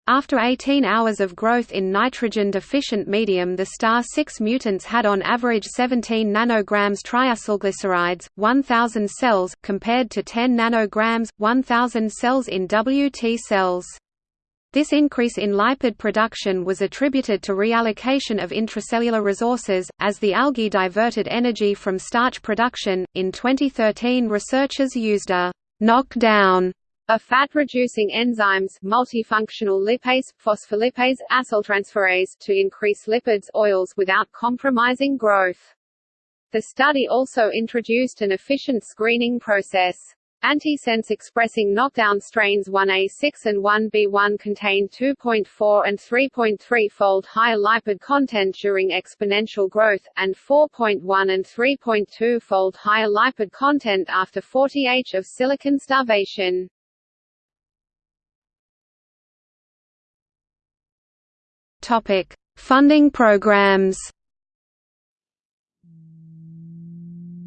After 18 hours of growth in nitrogen-deficient medium the star 6 mutants had on average 17 nanograms triacylglycerides, 1000 cells, compared to 10 nanograms, 1000 cells in WT cells. This increase in lipid production was attributed to reallocation of intracellular resources, as the algae diverted energy from starch production. In 2013, researchers used a knockdown of fat-reducing enzymes multifunctional lipase, phospholipase, acyltransferase to increase lipids oils without compromising growth. The study also introduced an efficient screening process. Antisense expressing knockdown strains 1A6 and 1B1 contain 2.4 and 3.3-fold higher lipid content during exponential growth, and 4.1 and 3.2-fold higher lipid content after 40H of silicon starvation. Topic: Funding programs.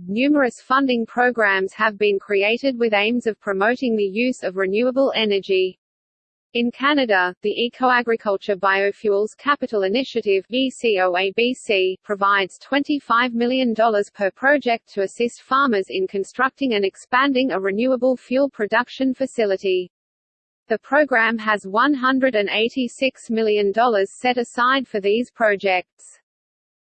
Numerous funding programs have been created with aims of promoting the use of renewable energy. In Canada, the Ecoagriculture Biofuels Capital Initiative ECOABC, provides $25 million per project to assist farmers in constructing and expanding a renewable fuel production facility. The program has $186 million set aside for these projects.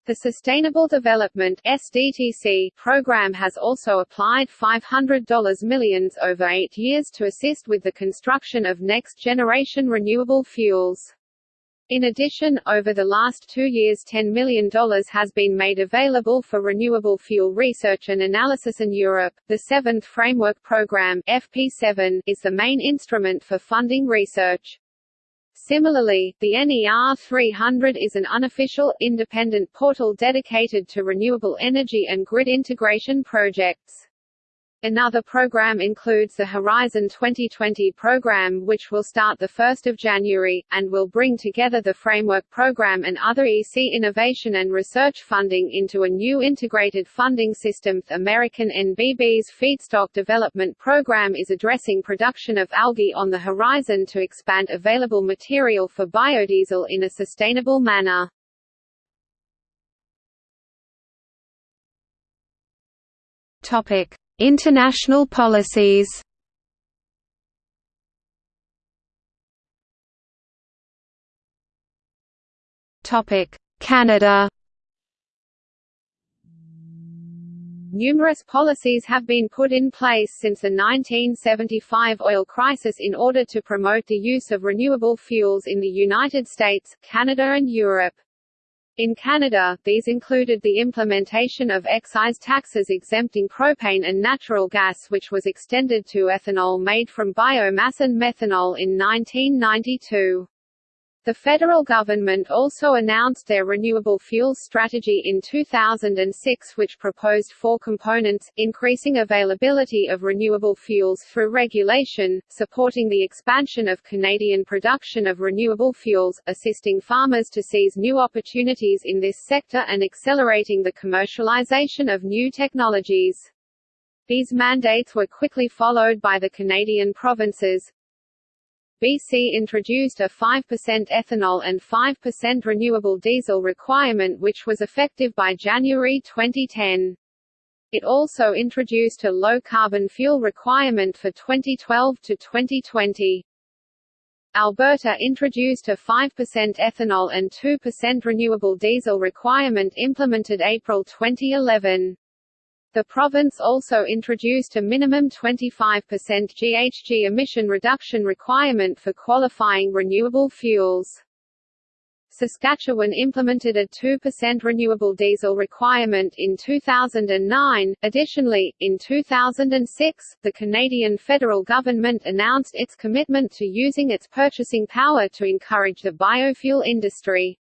The Sustainable Development SDTC program has also applied $500 millions over eight years to assist with the construction of next-generation renewable fuels. In addition, over the last two years $10 million has been made available for renewable fuel research and analysis in Europe. The Seventh Framework Programme FP7 is the main instrument for funding research. Similarly, the NER 300 is an unofficial, independent portal dedicated to renewable energy and grid integration projects. Another program includes the Horizon 2020 program which will start 1 January, and will bring together the Framework Program and other EC innovation and research funding into a new integrated funding system. The American NBB's Feedstock Development Program is addressing production of algae on the horizon to expand available material for biodiesel in a sustainable manner. Topic International policies Canada Numerous policies have been put in place since the 1975 oil crisis in order to promote the use of renewable fuels in the United States, Canada and Europe. In Canada, these included the implementation of excise taxes exempting propane and natural gas which was extended to ethanol made from biomass and methanol in 1992. The federal government also announced their renewable fuels strategy in 2006 which proposed four components, increasing availability of renewable fuels through regulation, supporting the expansion of Canadian production of renewable fuels, assisting farmers to seize new opportunities in this sector and accelerating the commercialization of new technologies. These mandates were quickly followed by the Canadian provinces, BC introduced a 5% ethanol and 5% renewable diesel requirement which was effective by January 2010. It also introduced a low-carbon fuel requirement for 2012 to 2020. Alberta introduced a 5% ethanol and 2% renewable diesel requirement implemented April 2011. The province also introduced a minimum 25% GHG emission reduction requirement for qualifying renewable fuels. Saskatchewan implemented a 2% renewable diesel requirement in 2009. Additionally, in 2006, the Canadian federal government announced its commitment to using its purchasing power to encourage the biofuel industry.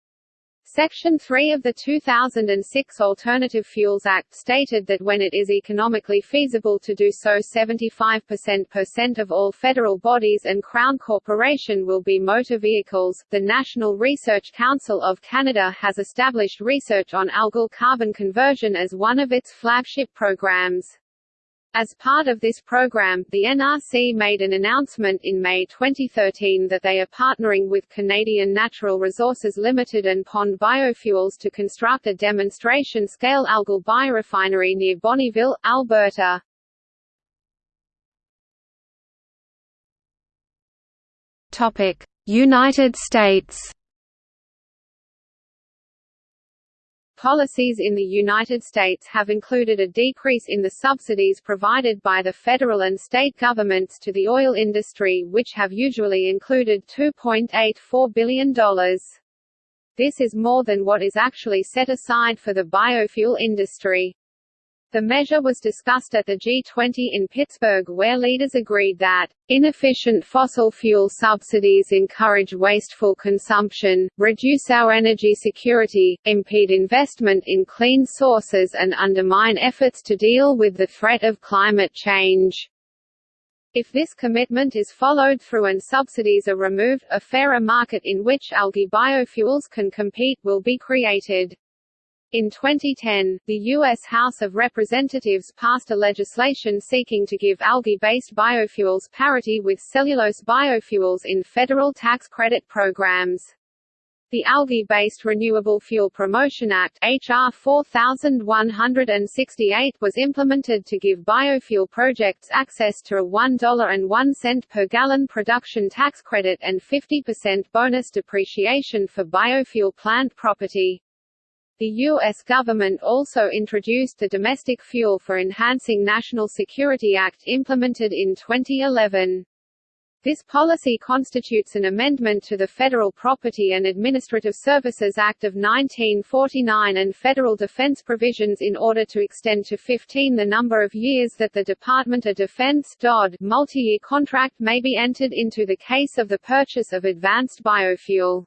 Section 3 of the 2006 Alternative Fuels Act stated that when it is economically feasible to do so 75% of all federal bodies and Crown Corporation will be motor vehicles. The National Research Council of Canada has established research on algal carbon conversion as one of its flagship programs. As part of this program, the NRC made an announcement in May 2013 that they are partnering with Canadian Natural Resources Limited and Pond Biofuels to construct a demonstration-scale algal biorefinery near Bonnyville, Alberta. United States Policies in the United States have included a decrease in the subsidies provided by the federal and state governments to the oil industry which have usually included $2.84 billion. This is more than what is actually set aside for the biofuel industry. The measure was discussed at the G20 in Pittsburgh where leaders agreed that, "...inefficient fossil fuel subsidies encourage wasteful consumption, reduce our energy security, impede investment in clean sources and undermine efforts to deal with the threat of climate change." If this commitment is followed through and subsidies are removed, a fairer market in which algae biofuels can compete will be created. In 2010, the U.S. House of Representatives passed a legislation seeking to give algae-based biofuels parity with cellulose biofuels in federal tax credit programs. The Algae-Based Renewable Fuel Promotion Act HR 4168 was implemented to give biofuel projects access to a $1.01 per gallon production tax credit and 50% bonus depreciation for biofuel plant property. The U.S. government also introduced the Domestic Fuel for Enhancing National Security Act implemented in 2011. This policy constitutes an amendment to the Federal Property and Administrative Services Act of 1949 and federal defense provisions in order to extend to 15 the number of years that the Department of Defense multi-year contract may be entered into the case of the purchase of advanced biofuel.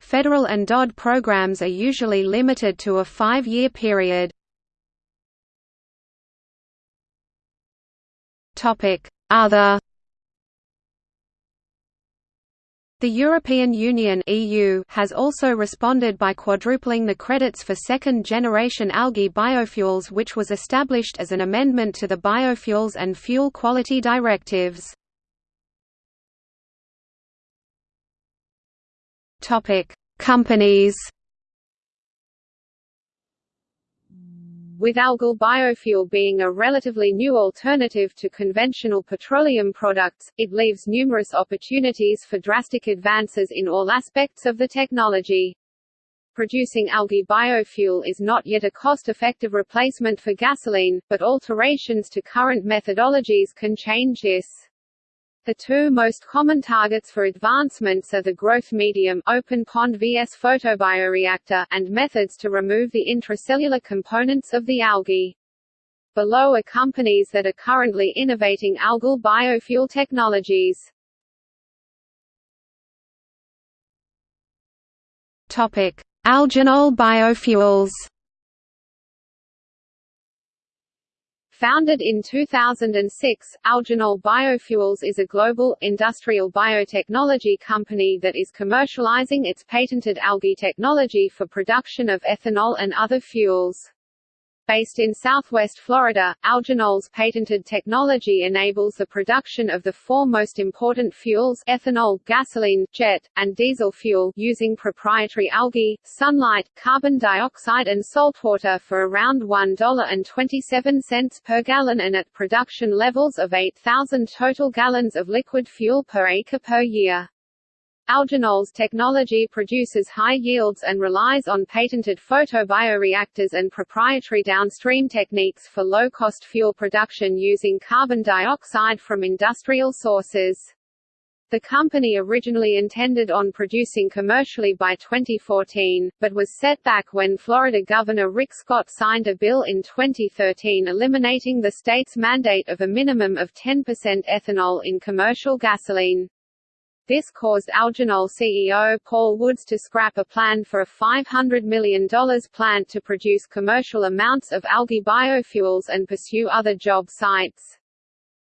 Federal and DOD programs are usually limited to a five-year period. Other The European Union (EU) has also responded by quadrupling the credits for second-generation algae biofuels which was established as an amendment to the Biofuels and Fuel Quality Directives. Topic: Companies. With algal biofuel being a relatively new alternative to conventional petroleum products, it leaves numerous opportunities for drastic advances in all aspects of the technology. Producing algae biofuel is not yet a cost-effective replacement for gasoline, but alterations to current methodologies can change this. The two most common targets for advancements are the growth medium open pond vs photobioreactor and methods to remove the intracellular components of the algae. Below are companies that are currently innovating algal biofuel technologies. Topic: Algenol biofuels. Founded in 2006, Algenol Biofuels is a global, industrial biotechnology company that is commercializing its patented algae technology for production of ethanol and other fuels. Based in southwest Florida, Algenol's patented technology enables the production of the four most important fuels ethanol, gasoline, jet, and diesel fuel using proprietary algae, sunlight, carbon dioxide and saltwater for around $1.27 per gallon and at production levels of 8,000 total gallons of liquid fuel per acre per year. Algenol's technology produces high yields and relies on patented photobioreactors and proprietary downstream techniques for low-cost fuel production using carbon dioxide from industrial sources. The company originally intended on producing commercially by 2014, but was set back when Florida Governor Rick Scott signed a bill in 2013 eliminating the state's mandate of a minimum of 10% ethanol in commercial gasoline. This caused Algenol CEO Paul Woods to scrap a plan for a $500 million plant to produce commercial amounts of algae biofuels and pursue other job sites.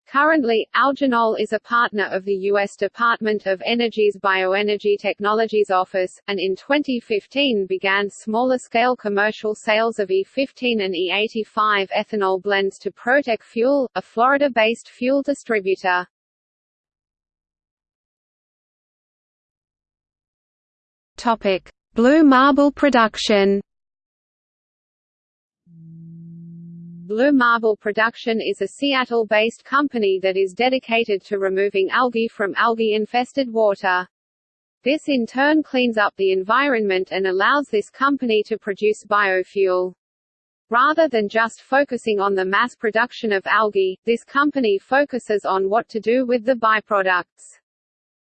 Currently, Algenol is a partner of the U.S. Department of Energy's Bioenergy Technologies Office, and in 2015 began smaller-scale commercial sales of E15 and E85 ethanol blends to Protec Fuel, a Florida-based fuel distributor. Blue marble production Blue Marble Production is a Seattle-based company that is dedicated to removing algae from algae-infested water. This in turn cleans up the environment and allows this company to produce biofuel. Rather than just focusing on the mass production of algae, this company focuses on what to do with the byproducts.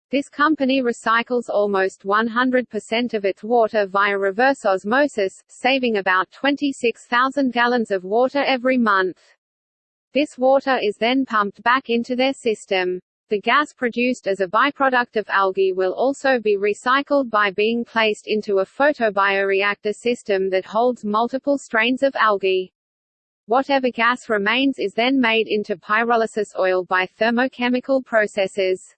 This company recycles almost 100% of its water via reverse osmosis, saving about 26,000 gallons of water every month. This water is then pumped back into their system. The gas produced as a byproduct of algae will also be recycled by being placed into a photobioreactor system that holds multiple strains of algae. Whatever gas remains is then made into pyrolysis oil by thermochemical processes.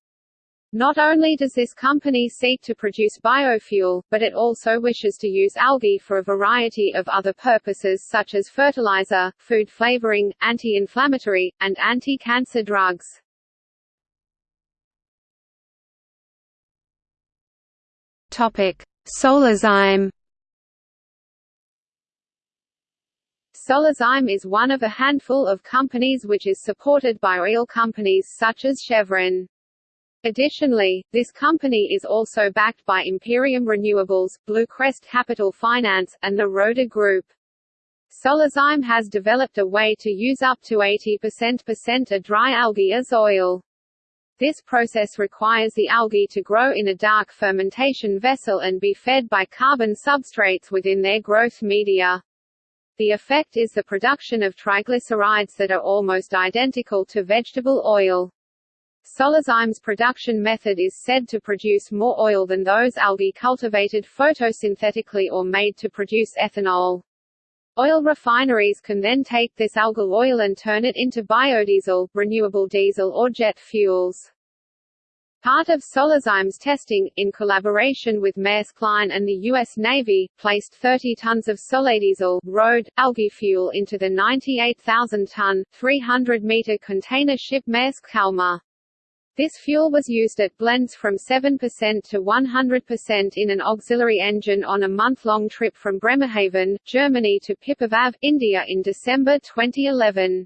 Not only does this company seek to produce biofuel, but it also wishes to use algae for a variety of other purposes such as fertilizer, food flavoring, anti-inflammatory, and anti-cancer drugs. Topic: Solazyme. Solazyme is one of a handful of companies which is supported by oil companies such as Chevron. Additionally, this company is also backed by Imperium Renewables, Bluecrest Capital Finance, and the Roda Group. Solazyme has developed a way to use up to 80% a dry algae as oil. This process requires the algae to grow in a dark fermentation vessel and be fed by carbon substrates within their growth media. The effect is the production of triglycerides that are almost identical to vegetable oil. Solazyme's production method is said to produce more oil than those algae cultivated photosynthetically or made to produce ethanol. Oil refineries can then take this algal oil and turn it into biodiesel, renewable diesel or jet fuels. Part of Solazyme's testing, in collaboration with Maersk Line and the U.S. Navy, placed 30 tons of soladiesel road, algae fuel into the 98,000-ton, 300-meter container ship Maersk Kalmar. This fuel was used at blends from 7% to 100% in an auxiliary engine on a month-long trip from Bremerhaven, Germany to Pipavav, India in December 2011.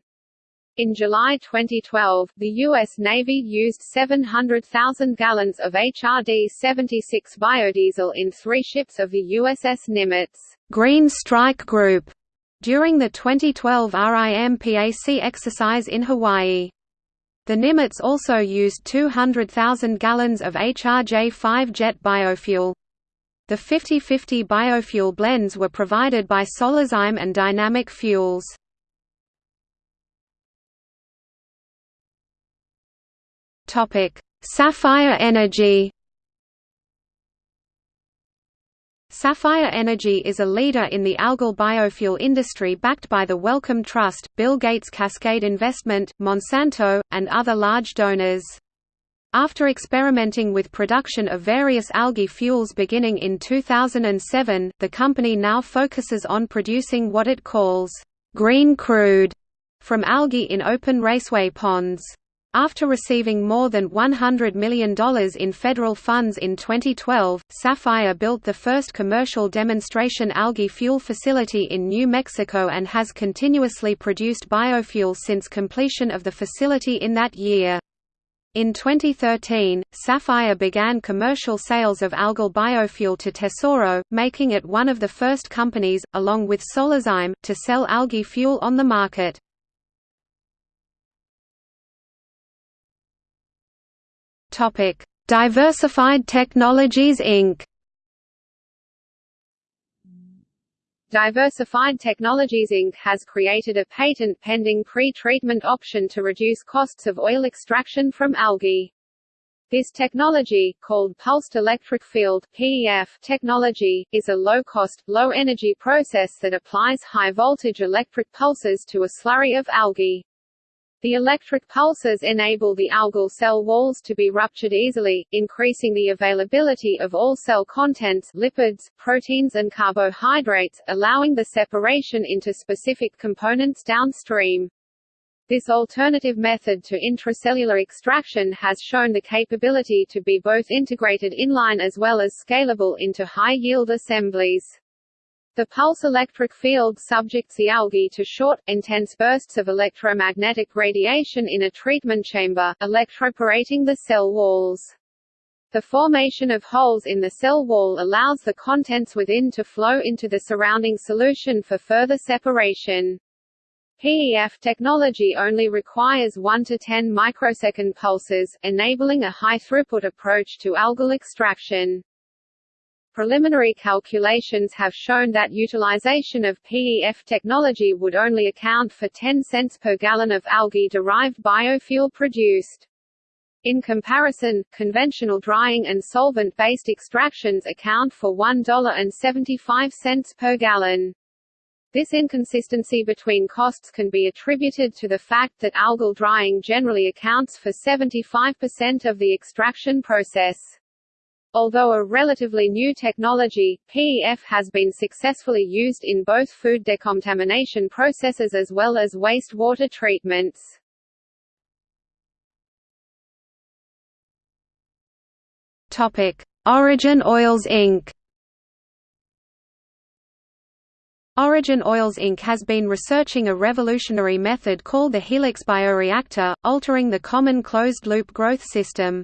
In July 2012, the U.S. Navy used 700,000 gallons of HRD-76 biodiesel in three ships of the USS Nimitz Green Strike Group during the 2012 RIMPAC exercise in Hawaii. The Nimitz also used 200,000 gallons of HRJ-5 jet biofuel. The 50-50 biofuel blends were provided by Solazyme and Dynamic Fuels. Sapphire Energy Sapphire Energy is a leader in the algal biofuel industry backed by the Wellcome Trust, Bill Gates Cascade Investment, Monsanto, and other large donors. After experimenting with production of various algae fuels beginning in 2007, the company now focuses on producing what it calls green crude from algae in open raceway ponds. After receiving more than $100 million in federal funds in 2012, Sapphire built the first commercial demonstration algae fuel facility in New Mexico and has continuously produced biofuel since completion of the facility in that year. In 2013, Sapphire began commercial sales of algal biofuel to Tesoro, making it one of the first companies, along with Solazyme, to sell algae fuel on the market. Topic: Diversified Technologies Inc. Diversified Technologies Inc. has created a patent-pending pre-treatment option to reduce costs of oil extraction from algae. This technology, called Pulsed Electric Field (PEF) technology, is a low-cost, low-energy process that applies high-voltage electric pulses to a slurry of algae. The electric pulses enable the algal cell walls to be ruptured easily, increasing the availability of all cell contents lipids, proteins and carbohydrates, allowing the separation into specific components downstream. This alternative method to intracellular extraction has shown the capability to be both integrated inline as well as scalable into high-yield assemblies. The pulse electric field subjects the algae to short, intense bursts of electromagnetic radiation in a treatment chamber, electroporating the cell walls. The formation of holes in the cell wall allows the contents within to flow into the surrounding solution for further separation. PEF technology only requires 1 to 10 microsecond pulses, enabling a high-throughput approach to algal extraction. Preliminary calculations have shown that utilization of PEF technology would only account for 10 cents per gallon of algae-derived biofuel produced. In comparison, conventional drying and solvent-based extractions account for $1.75 per gallon. This inconsistency between costs can be attributed to the fact that algal drying generally accounts for 75% of the extraction process. Although a relatively new technology, PEF has been successfully used in both food decontamination processes as well as wastewater treatments. Topic: Origin Oils Inc. Origin Oils Inc. has been researching a revolutionary method called the Helix bioreactor, altering the common closed-loop growth system.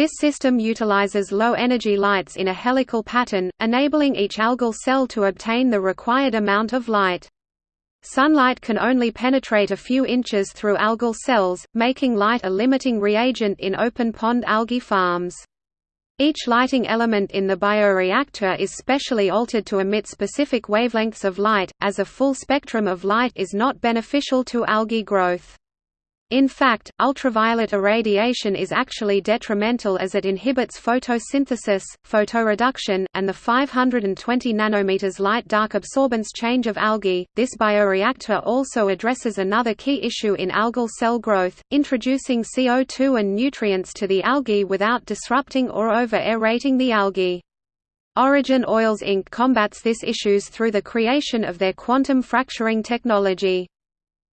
This system utilizes low-energy lights in a helical pattern, enabling each algal cell to obtain the required amount of light. Sunlight can only penetrate a few inches through algal cells, making light a limiting reagent in open pond algae farms. Each lighting element in the bioreactor is specially altered to emit specific wavelengths of light, as a full spectrum of light is not beneficial to algae growth. In fact, ultraviolet irradiation is actually detrimental as it inhibits photosynthesis, photoreduction, and the 520 nanometers light-dark absorbance change of algae. This bioreactor also addresses another key issue in algal cell growth, introducing CO2 and nutrients to the algae without disrupting or over-aerating the algae. Origin Oils Inc. combats this issues through the creation of their quantum fracturing technology.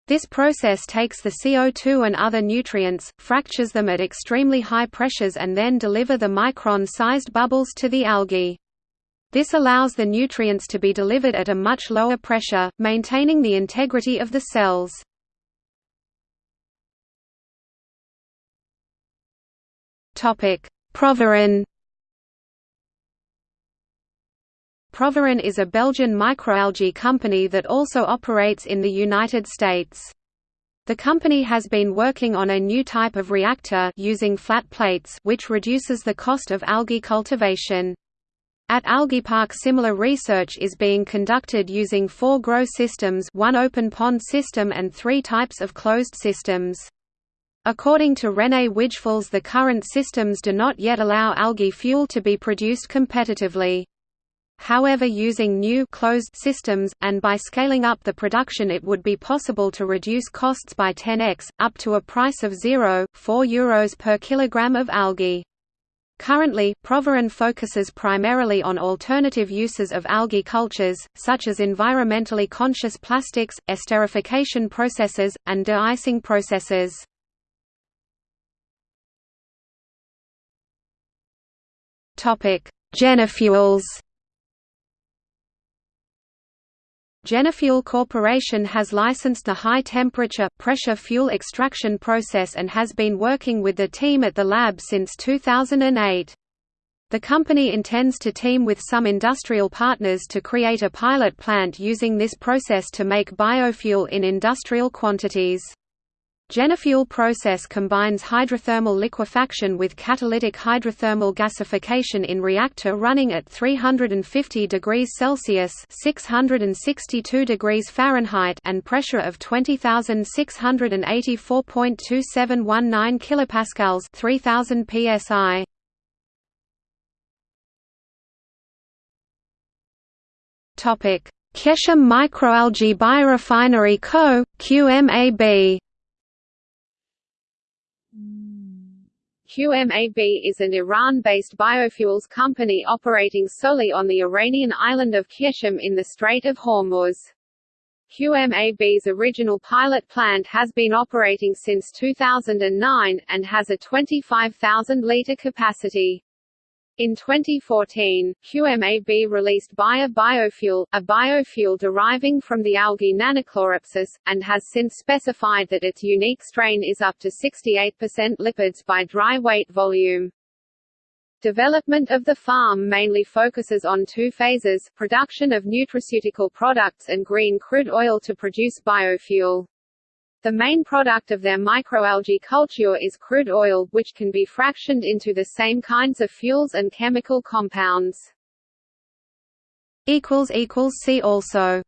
This process takes the CO2 and other nutrients, fractures them at extremely high pressures and then deliver the micron-sized bubbles to the algae. This allows the nutrients to be delivered at a much lower pressure, maintaining the integrity of the cells. Proviron Proviron is a Belgian microalgae company that also operates in the United States. The company has been working on a new type of reactor using flat plates which reduces the cost of algae cultivation. At AlgaePARC similar research is being conducted using four grow systems one open pond system and three types of closed systems. According to René Wijffels the current systems do not yet allow algae fuel to be produced competitively. However using new closed systems, and by scaling up the production it would be possible to reduce costs by 10x, up to a price of 0, 4 euros per kilogram of algae. Currently, Proviron focuses primarily on alternative uses of algae cultures, such as environmentally conscious plastics, esterification processes, and de-icing processes. Genifuels Genifuel Corporation has licensed the high-temperature, pressure fuel extraction process and has been working with the team at the lab since 2008. The company intends to team with some industrial partners to create a pilot plant using this process to make biofuel in industrial quantities. Genifuel process combines hydrothermal liquefaction with catalytic hydrothermal gasification in reactor running at 350 degrees Celsius (662 degrees Fahrenheit) and pressure of 20,684.2719 kilopascals (3000 psi). Topic: Qeshm Microalgae Biorefinery Co. QMAB QMAB is an Iran-based biofuels company operating solely on the Iranian island of Qeshm in the Strait of Hormuz. QMAB's original pilot plant has been operating since 2009, and has a 25,000-litre capacity. In 2014, QMAB released Bio Biofuel, a biofuel deriving from the algae Nannochloropsis, and has since specified that its unique strain is up to 68% lipids by dry weight volume. Development of the farm mainly focuses on two phases, production of nutraceutical products and green crude oil to produce biofuel. The main product of their microalgae culture is crude oil, which can be fractioned into the same kinds of fuels and chemical compounds. See also